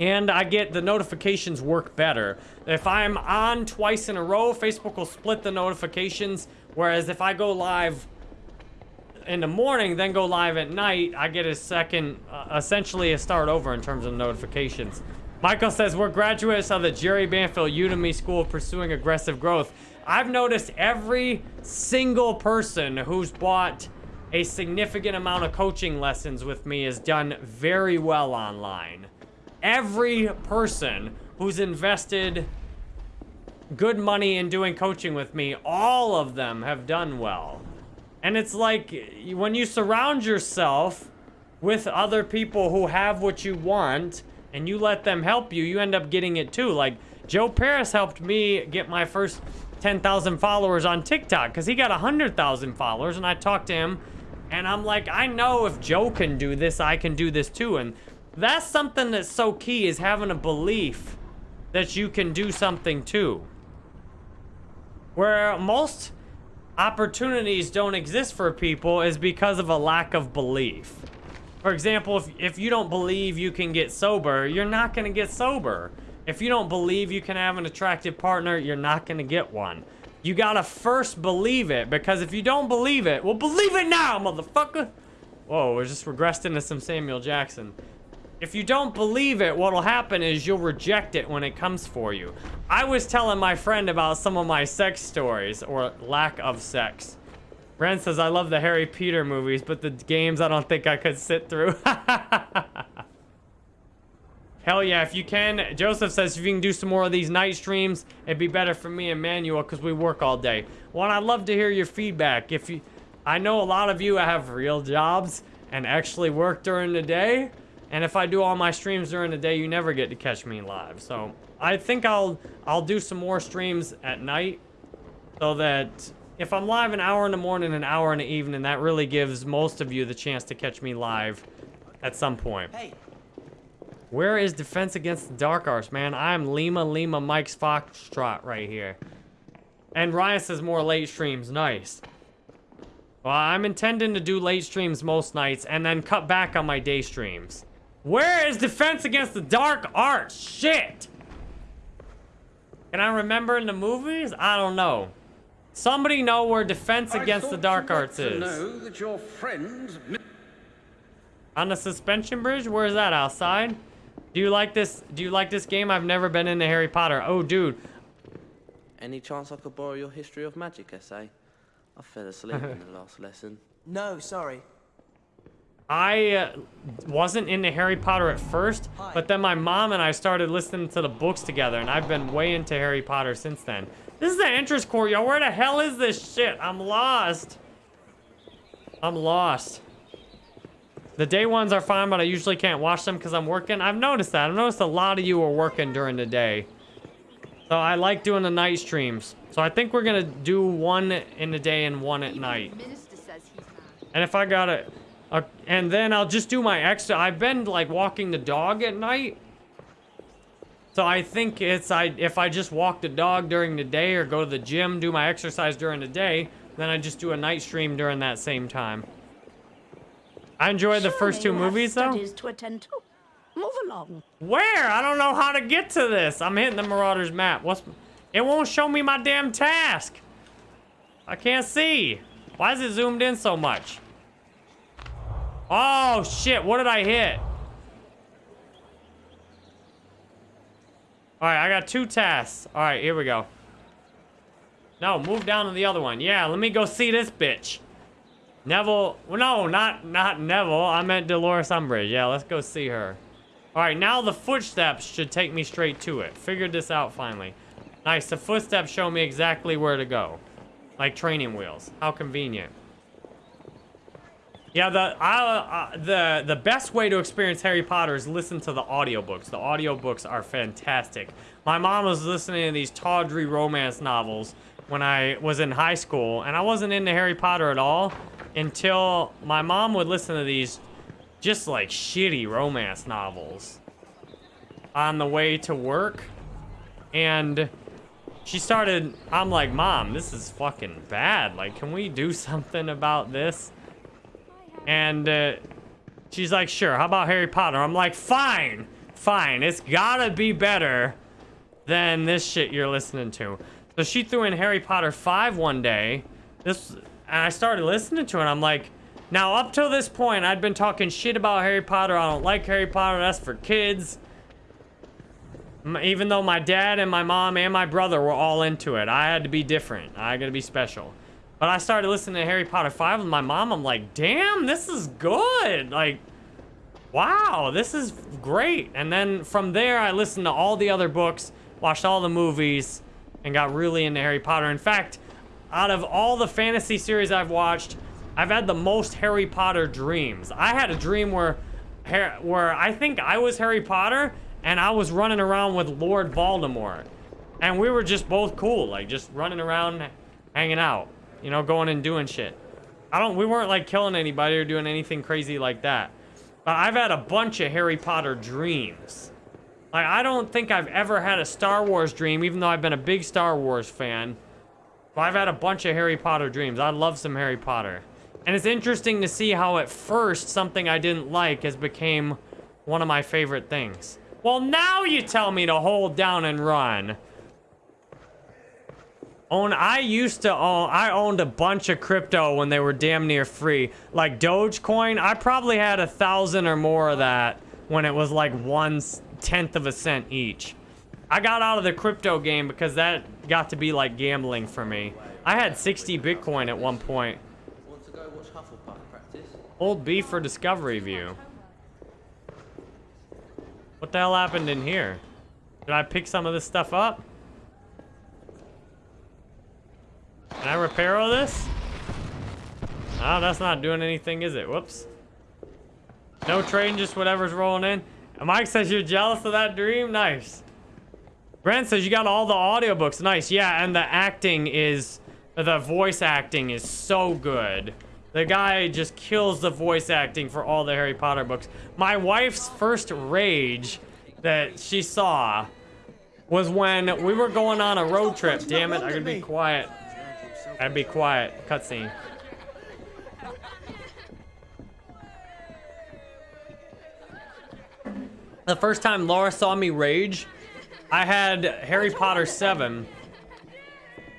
And I get the notifications work better. If I'm on twice in a row, Facebook will split the notifications. Whereas if I go live in the morning, then go live at night, I get a second, uh, essentially a start over in terms of notifications. Michael says, we're graduates of the Jerry Banfield Udemy School of Pursuing Aggressive Growth. I've noticed every single person who's bought a significant amount of coaching lessons with me has done very well online. Every person who's invested good money in doing coaching with me, all of them have done well. And it's like when you surround yourself with other people who have what you want and you let them help you, you end up getting it too. Like Joe Paris helped me get my first 10,000 followers on TikTok because he got 100,000 followers and I talked to him and I'm like, I know if Joe can do this, I can do this too. And that's something that's so key is having a belief that you can do something too. Where most opportunities don't exist for people is because of a lack of belief. For example, if, if you don't believe you can get sober, you're not going to get sober. If you don't believe you can have an attractive partner, you're not going to get one. You got to first believe it, because if you don't believe it, well, believe it now, motherfucker! Whoa, we're just regressed into some Samuel Jackson. If you don't believe it, what'll happen is you'll reject it when it comes for you. I was telling my friend about some of my sex stories, or lack of sex. Brent says, I love the Harry Peter movies, but the games I don't think I could sit through. Hell yeah, if you can. Joseph says if you can do some more of these night streams, it'd be better for me and Manuel because we work all day. Well, I'd love to hear your feedback. If you, I know a lot of you have real jobs and actually work during the day. And if I do all my streams during the day, you never get to catch me live. So I think I'll I'll do some more streams at night so that if I'm live an hour in the morning, an hour in the evening, that really gives most of you the chance to catch me live at some point. Hey. Where is Defense Against the Dark Arts, man? I'm Lima Lima Mike's Foxtrot right here. And Ryan says more late streams. Nice. Well, I'm intending to do late streams most nights and then cut back on my day streams. Where is Defense Against the Dark Arts? Shit! Can I remember in the movies? I don't know. Somebody know where Defense Against the Dark Arts to is. know that your friend... On the suspension bridge? Where is that? Outside? Do you like this? Do you like this game? I've never been into Harry Potter. Oh, dude. Any chance I could borrow your history of magic essay? I fell asleep in the last lesson. No, sorry. I uh, wasn't into Harry Potter at first, but then my mom and I started listening to the books together, and I've been way into Harry Potter since then. This is the entrance court, yo. Where the hell is this shit? I'm lost. I'm lost. The day ones are fine, but I usually can't watch them because I'm working. I've noticed that. I've noticed a lot of you are working during the day. So I like doing the night streams. So I think we're going to do one in the day and one at night. And if I got it, uh, and then I'll just do my extra. I've been like walking the dog at night. So I think it's I if I just walk the dog during the day or go to the gym, do my exercise during the day, then I just do a night stream during that same time. I enjoyed the first two Surely you have movies though. to attend to. Move along. Where? I don't know how to get to this. I'm hitting the Marauders map. What's it won't show me my damn task. I can't see. Why is it zoomed in so much? Oh shit, what did I hit? Alright, I got two tasks. Alright, here we go. No, move down to the other one. Yeah, let me go see this bitch. Neville, well, no, not not Neville. I meant Dolores Umbridge. Yeah, let's go see her. All right, now the footsteps should take me straight to it. Figured this out finally. Nice, the footsteps show me exactly where to go. Like training wheels. How convenient. Yeah, the I, uh, the the best way to experience Harry Potter is listen to the audiobooks. The audiobooks are fantastic. My mom was listening to these tawdry romance novels when I was in high school, and I wasn't into Harry Potter at all until my mom would listen to these just like shitty romance novels on the way to work. And she started, I'm like, Mom, this is fucking bad. Like, can we do something about this? And uh, she's like, sure, how about Harry Potter? I'm like, fine, fine. It's gotta be better than this shit you're listening to. So she threw in Harry Potter 5 one day. This, and I started listening to it. I'm like, now up till this point, I'd been talking shit about Harry Potter. I don't like Harry Potter. That's for kids. Even though my dad and my mom and my brother were all into it, I had to be different. I got to be special. But I started listening to Harry Potter 5 with my mom. I'm like, damn, this is good. Like, wow, this is great. And then from there, I listened to all the other books, watched all the movies, and got really into Harry Potter. In fact, out of all the fantasy series I've watched, I've had the most Harry Potter dreams. I had a dream where, where I think I was Harry Potter, and I was running around with Lord Voldemort. And we were just both cool, like just running around, hanging out, you know, going and doing shit. I don't, we weren't like killing anybody or doing anything crazy like that. But I've had a bunch of Harry Potter dreams. Like, I don't think I've ever had a Star Wars dream, even though I've been a big Star Wars fan. But I've had a bunch of Harry Potter dreams. I love some Harry Potter. And it's interesting to see how at first something I didn't like has became one of my favorite things. Well, now you tell me to hold down and run. Own, I used to own, I owned a bunch of crypto when they were damn near free. Like Dogecoin, I probably had a thousand or more of that when it was like one tenth of a cent each. I got out of the crypto game because that got to be like gambling for me. I had 60 Bitcoin at one point. Old B for Discovery View. What the hell happened in here? Did I pick some of this stuff up? Can I repair all this? Oh, that's not doing anything, is it? Whoops. No train, just whatever's rolling in. Mike says you're jealous of that dream? Nice. Brent says you got all the audiobooks. Nice. Yeah, and the acting is... The voice acting is so good. The guy just kills the voice acting for all the Harry Potter books. My wife's first rage that she saw was when we were going on a road trip. Damn it, I gotta be quiet. I'd be quiet. Cutscene. The first time Laura saw me rage, I had Harry Potter 7.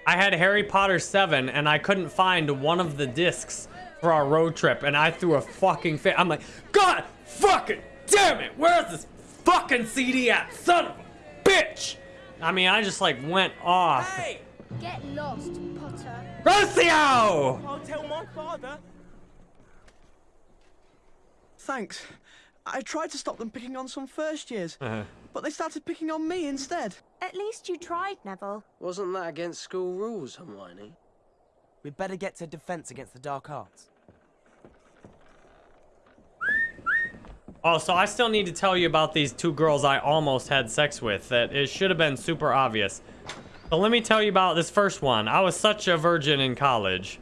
I had Harry Potter 7 and I couldn't find one of the discs for our road trip and I threw a fucking fit. I'm like, God fucking damn it, where's this fucking CD at? Son of a bitch! I mean, I just like went off. Hey! Get lost, Potter. Rocio! I'll tell my father. Thanks. I tried to stop them picking on some first years, Uh-huh. but they started picking on me instead. At least you tried, Neville. Wasn't that against school rules, Hermione? We'd better get to defense against the dark arts. Oh, so I still need to tell you about these two girls I almost had sex with. That it should have been super obvious. But let me tell you about this first one. I was such a virgin in college.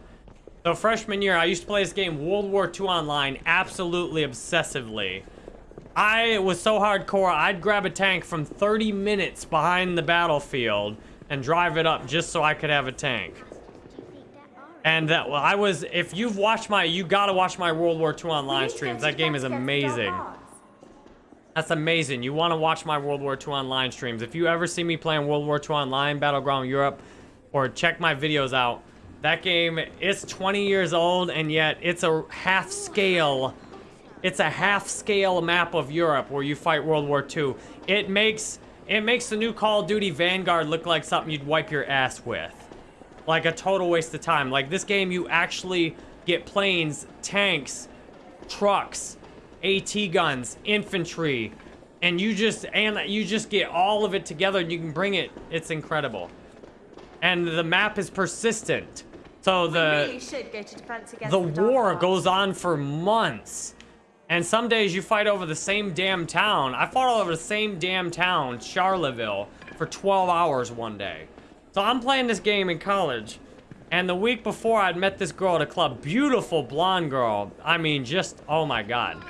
So freshman year, I used to play this game, World War II Online, absolutely obsessively. I was so hardcore, I'd grab a tank from 30 minutes behind the battlefield and drive it up just so I could have a tank. And that, well, I was, if you've watched my, you gotta watch my World War II Online streams. That game is amazing. That's amazing. You want to watch my World War II Online streams. If you ever see me playing World War II Online, Battleground Europe, or check my videos out, that game, it's 20 years old, and yet it's a half scale, it's a half scale map of Europe where you fight World War II. It makes, it makes the new Call of Duty Vanguard look like something you'd wipe your ass with. Like a total waste of time. Like this game, you actually get planes, tanks, trucks, AT guns, infantry, and you just and you just get all of it together and you can bring it. It's incredible. And the map is persistent. So the really should go to defense against the war goes on for months. And some days you fight over the same damn town. I fought over the same damn town, Charleville, for 12 hours one day. So I'm playing this game in college. And the week before, I'd met this girl at a club. Beautiful blonde girl. I mean, just, oh my god.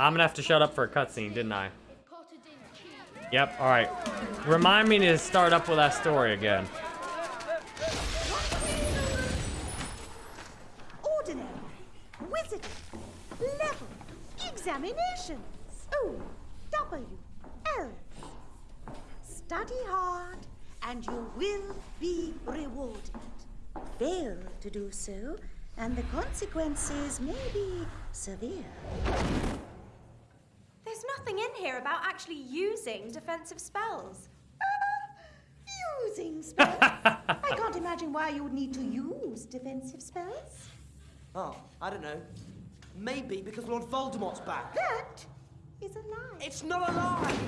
I'm gonna have to shut up for a cutscene, didn't I? Yep, alright. Remind me to start up with that story again. Ordinary, wizard, level, examinations. O, W, L. Study hard, and you will be rewarded. Fail to do so, and the consequences may be severe. There's nothing in here about actually using defensive spells. Using spells? I can't imagine why you would need to use defensive spells. Oh, I don't know. Maybe because Lord Voldemort's back. That is a lie. It's not a lie!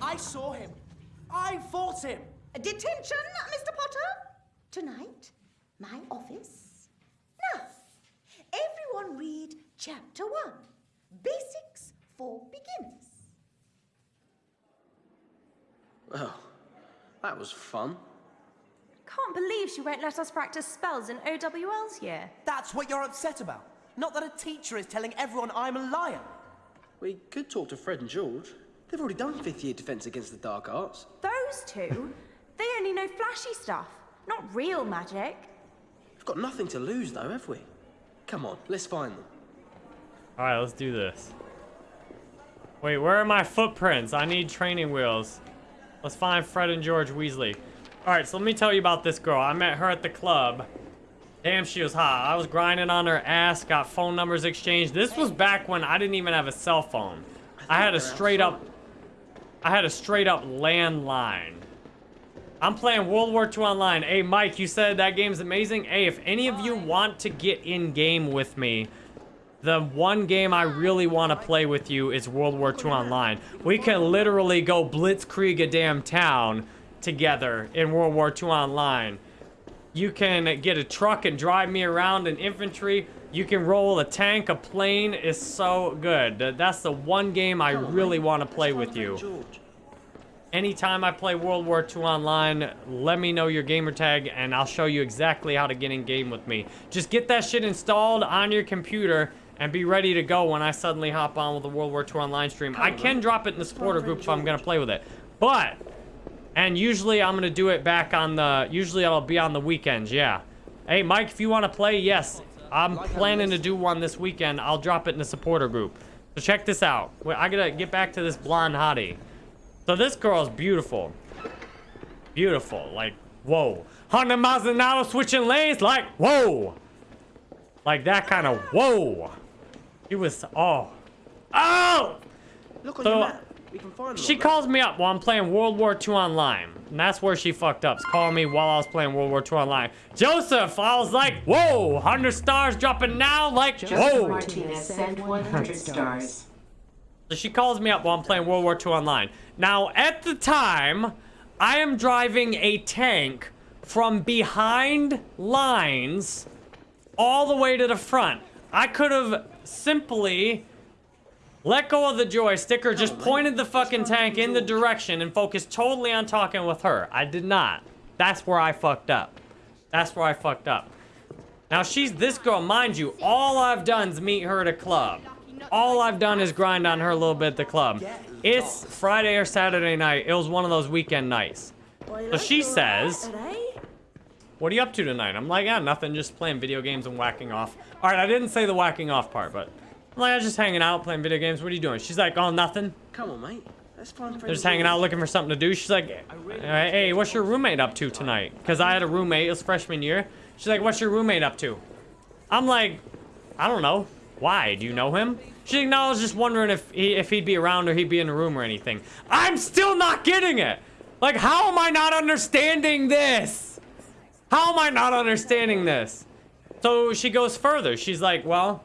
I saw him. I fought him. Detention, Mr. Potter. Tonight, my office. Now, everyone read Chapter 1 Basics for Beginners. Well, that was fun. Can't believe she won't let us practice spells in OWL's year. That's what you're upset about. Not that a teacher is telling everyone I'm a liar. We could talk to Fred and George. They've already done fifth year defense against the dark arts. Those two, they only know flashy stuff, not real magic. We've got nothing to lose, though, have we? Come on, let's find them. Alright, let's do this. Wait, where are my footprints? I need training wheels. Let's find Fred and George Weasley. Alright, so let me tell you about this girl. I met her at the club. Damn, she was hot. I was grinding on her ass, got phone numbers exchanged. This was back when I didn't even have a cell phone. I had a straight up... I had a straight up landline. I'm playing World War II Online. Hey, Mike, you said that game's amazing. Hey, if any of you want to get in game with me, the one game I really want to play with you is World War II Online. We can literally go blitzkrieg a damn town together in World War II Online. You can get a truck and drive me around in infantry. You can roll a tank, a plane. is so good. That's the one game I really want to play with you. Anytime I play World War II Online, let me know your gamer tag and I'll show you exactly how to get in game with me. Just get that shit installed on your computer and be ready to go when I suddenly hop on with the World War II Online stream. I can drop it in the supporter group if I'm going to play with it. But, and usually I'm going to do it back on the, usually I'll be on the weekends, yeah. Hey, Mike, if you want to play, yes. I'm planning to do one this weekend. I'll drop it in the supporter group. So check this out. Wait, I gotta get back to this blonde hottie. So this girl's beautiful. Beautiful. Like, whoa. 100 miles an hour switching lanes. Like, whoa. Like that kind of whoa. It was, oh. Oh! Look on So, your map. We can find them. She calls me up while I'm playing World War II Online. And that's where she fucked up. She called me while I was playing World War II Online. Joseph, I was like, whoa, 100 stars dropping now? Like, Joseph whoa. Martinez sent 100 stars. So she calls me up while I'm playing World War II Online. Now, at the time, I am driving a tank from behind lines all the way to the front. I could have simply let go of the joystick or just pointed the fucking tank in the direction and focused totally on talking with her. I did not. That's where I fucked up. That's where I fucked up. Now, she's this girl, mind you, all I've done is meet her at a club. All I've done is grind on her a little bit at the club. It's Friday or Saturday night. It was one of those weekend nights. So she says, what are you up to tonight? I'm like, yeah, nothing, just playing video games and whacking off. All right, I didn't say the whacking off part, but I'm like, I was just hanging out, playing video games. What are you doing? She's like, oh, nothing. Come on, mate. Let's find They're just hanging out looking for something to do. She's like, hey, what's your roommate up to tonight? Because I had a roommate, it was freshman year. She's like, what's your roommate up to? I'm like, I don't know. Why? Do you know him? She's like, no, I was just wondering if, he, if he'd be around or he'd be in the room or anything. I'm still not getting it. Like, how am I not understanding this? How am I not understanding this? So she goes further. She's like, well,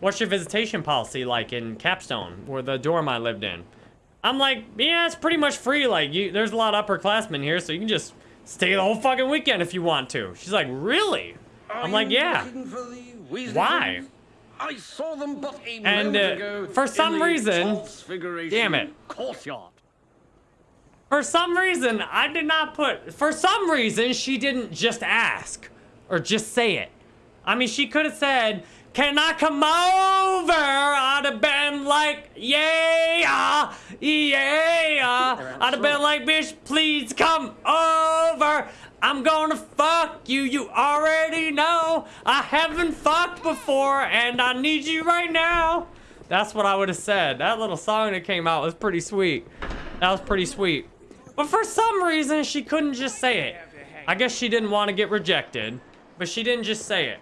what's your visitation policy like in Capstone, where the dorm I lived in? I'm like, yeah, it's pretty much free. Like, you, there's a lot of upperclassmen here, so you can just stay the whole fucking weekend if you want to. She's like, really? I'm like, yeah. Why? I saw them but a And uh, ago for some reason, damn it. Courtyard. For some reason, I did not put. For some reason, she didn't just ask or just say it. I mean, she could have said, "Can I come over?" I'd have been like, "Yeah, yeah." I'd have been like, "Bitch, please come over." I'm gonna fuck you, you already know. I haven't fucked before and I need you right now. That's what I would have said. That little song that came out was pretty sweet. That was pretty sweet. But for some reason, she couldn't just say it. I guess she didn't want to get rejected, but she didn't just say it.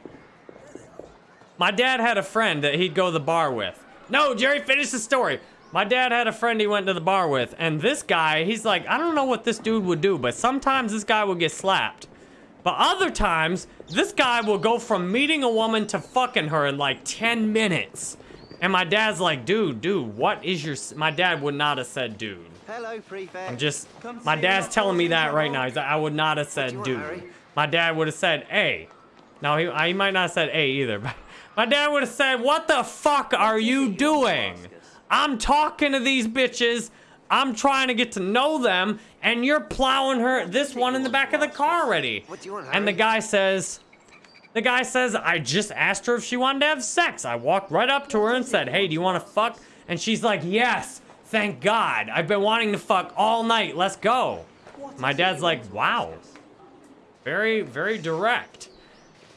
My dad had a friend that he'd go to the bar with. No, Jerry, finish the story. My dad had a friend he went to the bar with, and this guy, he's like, I don't know what this dude would do, but sometimes this guy will get slapped. But other times, this guy will go from meeting a woman to fucking her in like 10 minutes. And my dad's like, dude, dude, what is your... s-" My dad would not have said dude. Hello, prefect. I'm just... My dad's telling me that right now. He's like, I would not have said dude. My dad would have said A. Now, he, he might not have said A either, but... My dad would have said, what the fuck are you doing? I'm talking to these bitches. I'm trying to get to know them, and you're plowing her, this one in the back of the car already. What do you want, And the guy says, the guy says, I just asked her if she wanted to have sex. I walked right up to her and said, hey, do you want to fuck? And she's like, yes, thank God. I've been wanting to fuck all night. Let's go. My dad's like, wow. Very, very direct.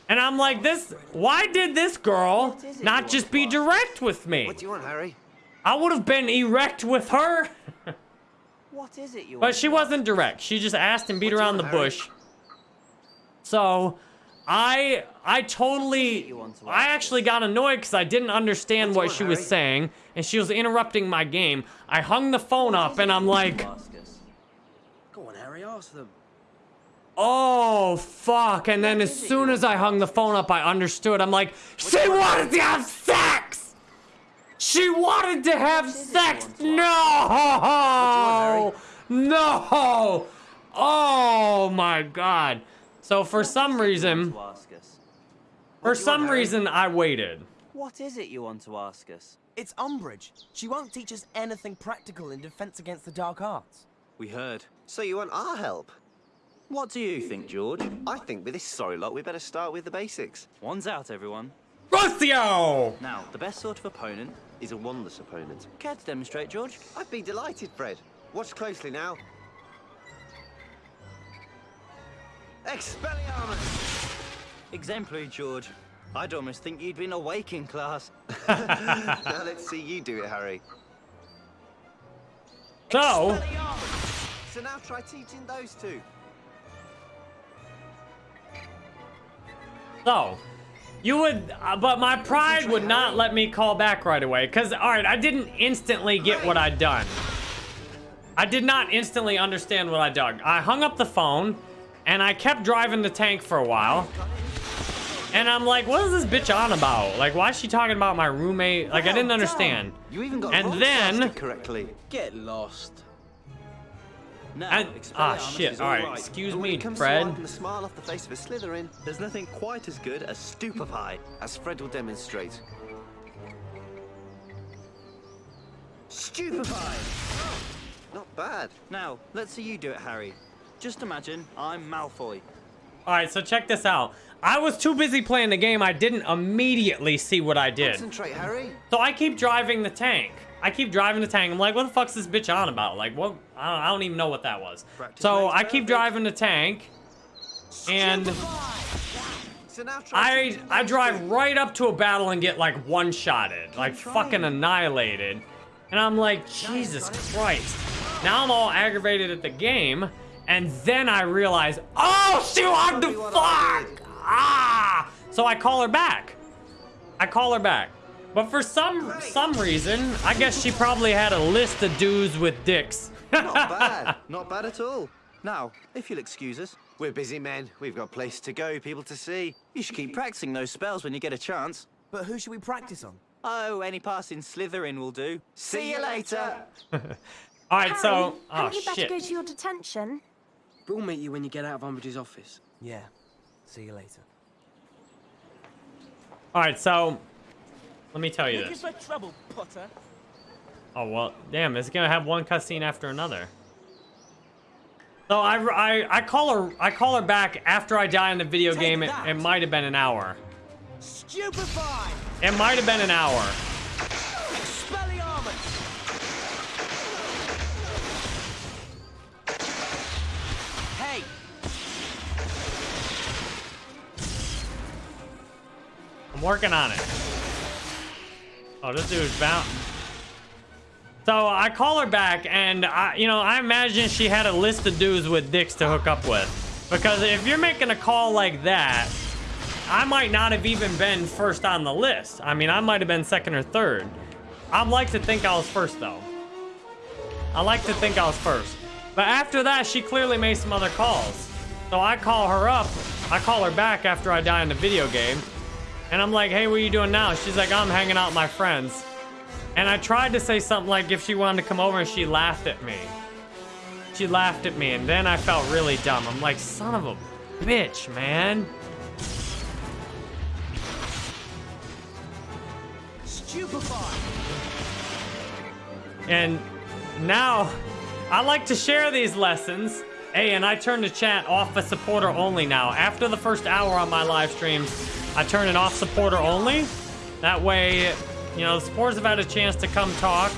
And I'm like, this, why did this girl not just be direct with me? What do you want, Harry? I would have been erect with her. What is it you But she wasn't direct. She just asked and beat around the bush. So, I I totally I actually got annoyed because I didn't understand what she was saying and she was interrupting my game. I hung the phone up and I'm like, Go on, Harry, ask them. Oh, fuck. And then as soon as I hung the phone up, I understood. I'm like, she wanted to have sex! She wanted to have sex! No! No! Oh my god. So for some reason, To ask us. for some reason, I waited. What is it you want to ask us? It's Umbridge. She won't teach us anything practical in defense against the dark arts. We heard. So you want our help? What do you think, George? I think with this sorry lot, we better start with the basics. One's out, everyone. Rossio! Now, the best sort of opponent. Is a wandless opponent. Care to demonstrate, George? I'd be delighted, Fred. Watch closely now. Expelliarmus! Exemplary, George. I'd almost think you'd been awake in class. now let's see you do it, Harry. So, So now try teaching those two. so, you would, uh, but my pride would not let me call back right away. Because, alright, I didn't instantly get what I'd done. I did not instantly understand what I'd done. I hung up the phone, and I kept driving the tank for a while. And I'm like, what is this bitch on about? Like, why is she talking about my roommate? Like, I didn't understand. You even got And then- broadcasted correctly. Get lost. Now, And, ah, shit. Alright, right. excuse me, it comes Fred. to wiping the smile off the face of a Slytherin, there's nothing quite as good as stupefy, as Fred will demonstrate. Stupefy! Not bad. Now, let's see you do it, Harry. Just imagine I'm Malfoy. Alright, so check this out. I was too busy playing the game, I didn't immediately see what I did. Concentrate, Harry. So I keep driving the tank. I keep driving the tank. I'm like, what the fuck's this bitch on about? Like, what? I don't, I don't even know what that was. Practice So I keep perfect. driving the tank, and So now try I I drive two. right up to a battle and get like one-shotted, like fucking annihilated. And I'm like, Jesus Christ. Now I'm all aggravated at the game, and then I realize, oh, she wanted to fuck! Ah! So I call her back. I call her back. But for some some reason, I guess she probably had a list of dudes with dicks. Not bad. Not bad at all. Now, if you'll excuse us, We're busy men. We've got places to go, people to see. you should keep practicing those spells when you get a chance. But who should we practice on? Oh, any passing Slytherin will do. See you later. All right, so oh Hadn't you better shit. go to your detention? We'll meet you when you get out of Umbridge's office. Yeah. See you later. All right, so let me tell you Looking this. for trouble, Potter. Oh well, damn! It's gonna have one cutscene after another. So I, I I call her I call her back after I die in the video Take game. It, it might have been an hour. Stupefy! It might have been an hour. Working on it. Oh, this dude's bound. So I call her back, and I, you know, I imagine she had a list of dudes with dicks to hook up with. Because if you're making a call like that, I might not have even been first on the list. I mean, I might have been second or third. I'd like to think I was first, though. I like to think I was first. But after that, she clearly made some other calls. So I call her up. I call her back after I die in the video game. And I'm like, hey, what are you doing now? She's like, I'm hanging out with my friends. And I tried to say something like if she wanted to come over and she laughed at me. She laughed at me and then I felt really dumb. I'm like, son of a bitch, man. Stupefy! And now I like to share these lessons. Hey, and I turn the chat off as supporter only now. After the first hour on my live streams, I turn it off supporter only. That way, you know, the supporters have had a chance to come talk.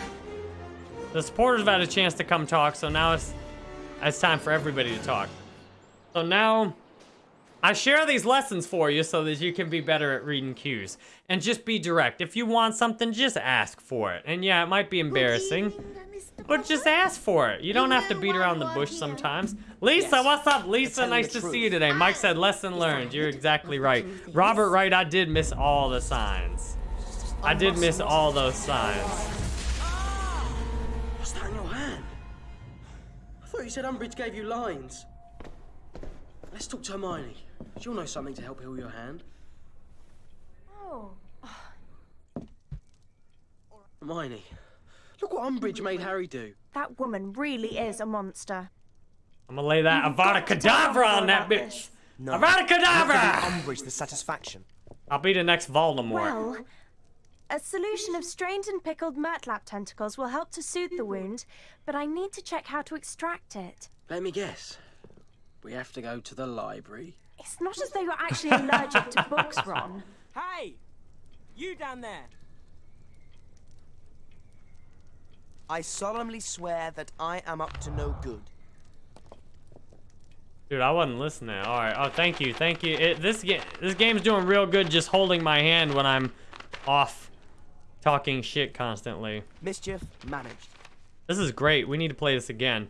The supporters have had a chance to come talk, so now it's it's time for everybody to talk. So now I share these lessons for you so that you can be better at reading cues. And just be direct. If you want something, just ask for it. And yeah, it might be embarrassing, but just ask for it. You don't have to beat around the bush sometimes. Lisa, what's up? Lisa, nice to see you today. Mike said, lesson learned. You're exactly right. Robert Wright, I did miss all the signs. I did miss all those signs. What's that in your hand? I thought you said Umbridge gave you lines. Let's talk to Hermione. She'll know something to help heal your hand. Oh. Hermione, look what Umbridge made Harry do. That woman really is a monster. I'm gonna lay that Avada Kedavra on that bitch. No. Avada Kedavra! Umbridge the satisfaction. I'll be the next Voldemort. Well, a solution of strained and pickled Murtlap tentacles will help to soothe the wound, but I need to check how to extract it. Let me guess. We have to go to the library. It's not as though you're actually allergic to books, Ron. Hey! You down there! I solemnly swear that I am up to no good. Dude, I wasn't listening. All right. Oh, thank you, thank you. It, this game, this game's doing real good, just holding my hand when I'm off, talking shit constantly. Mischief managed. This is great. We need to play this again.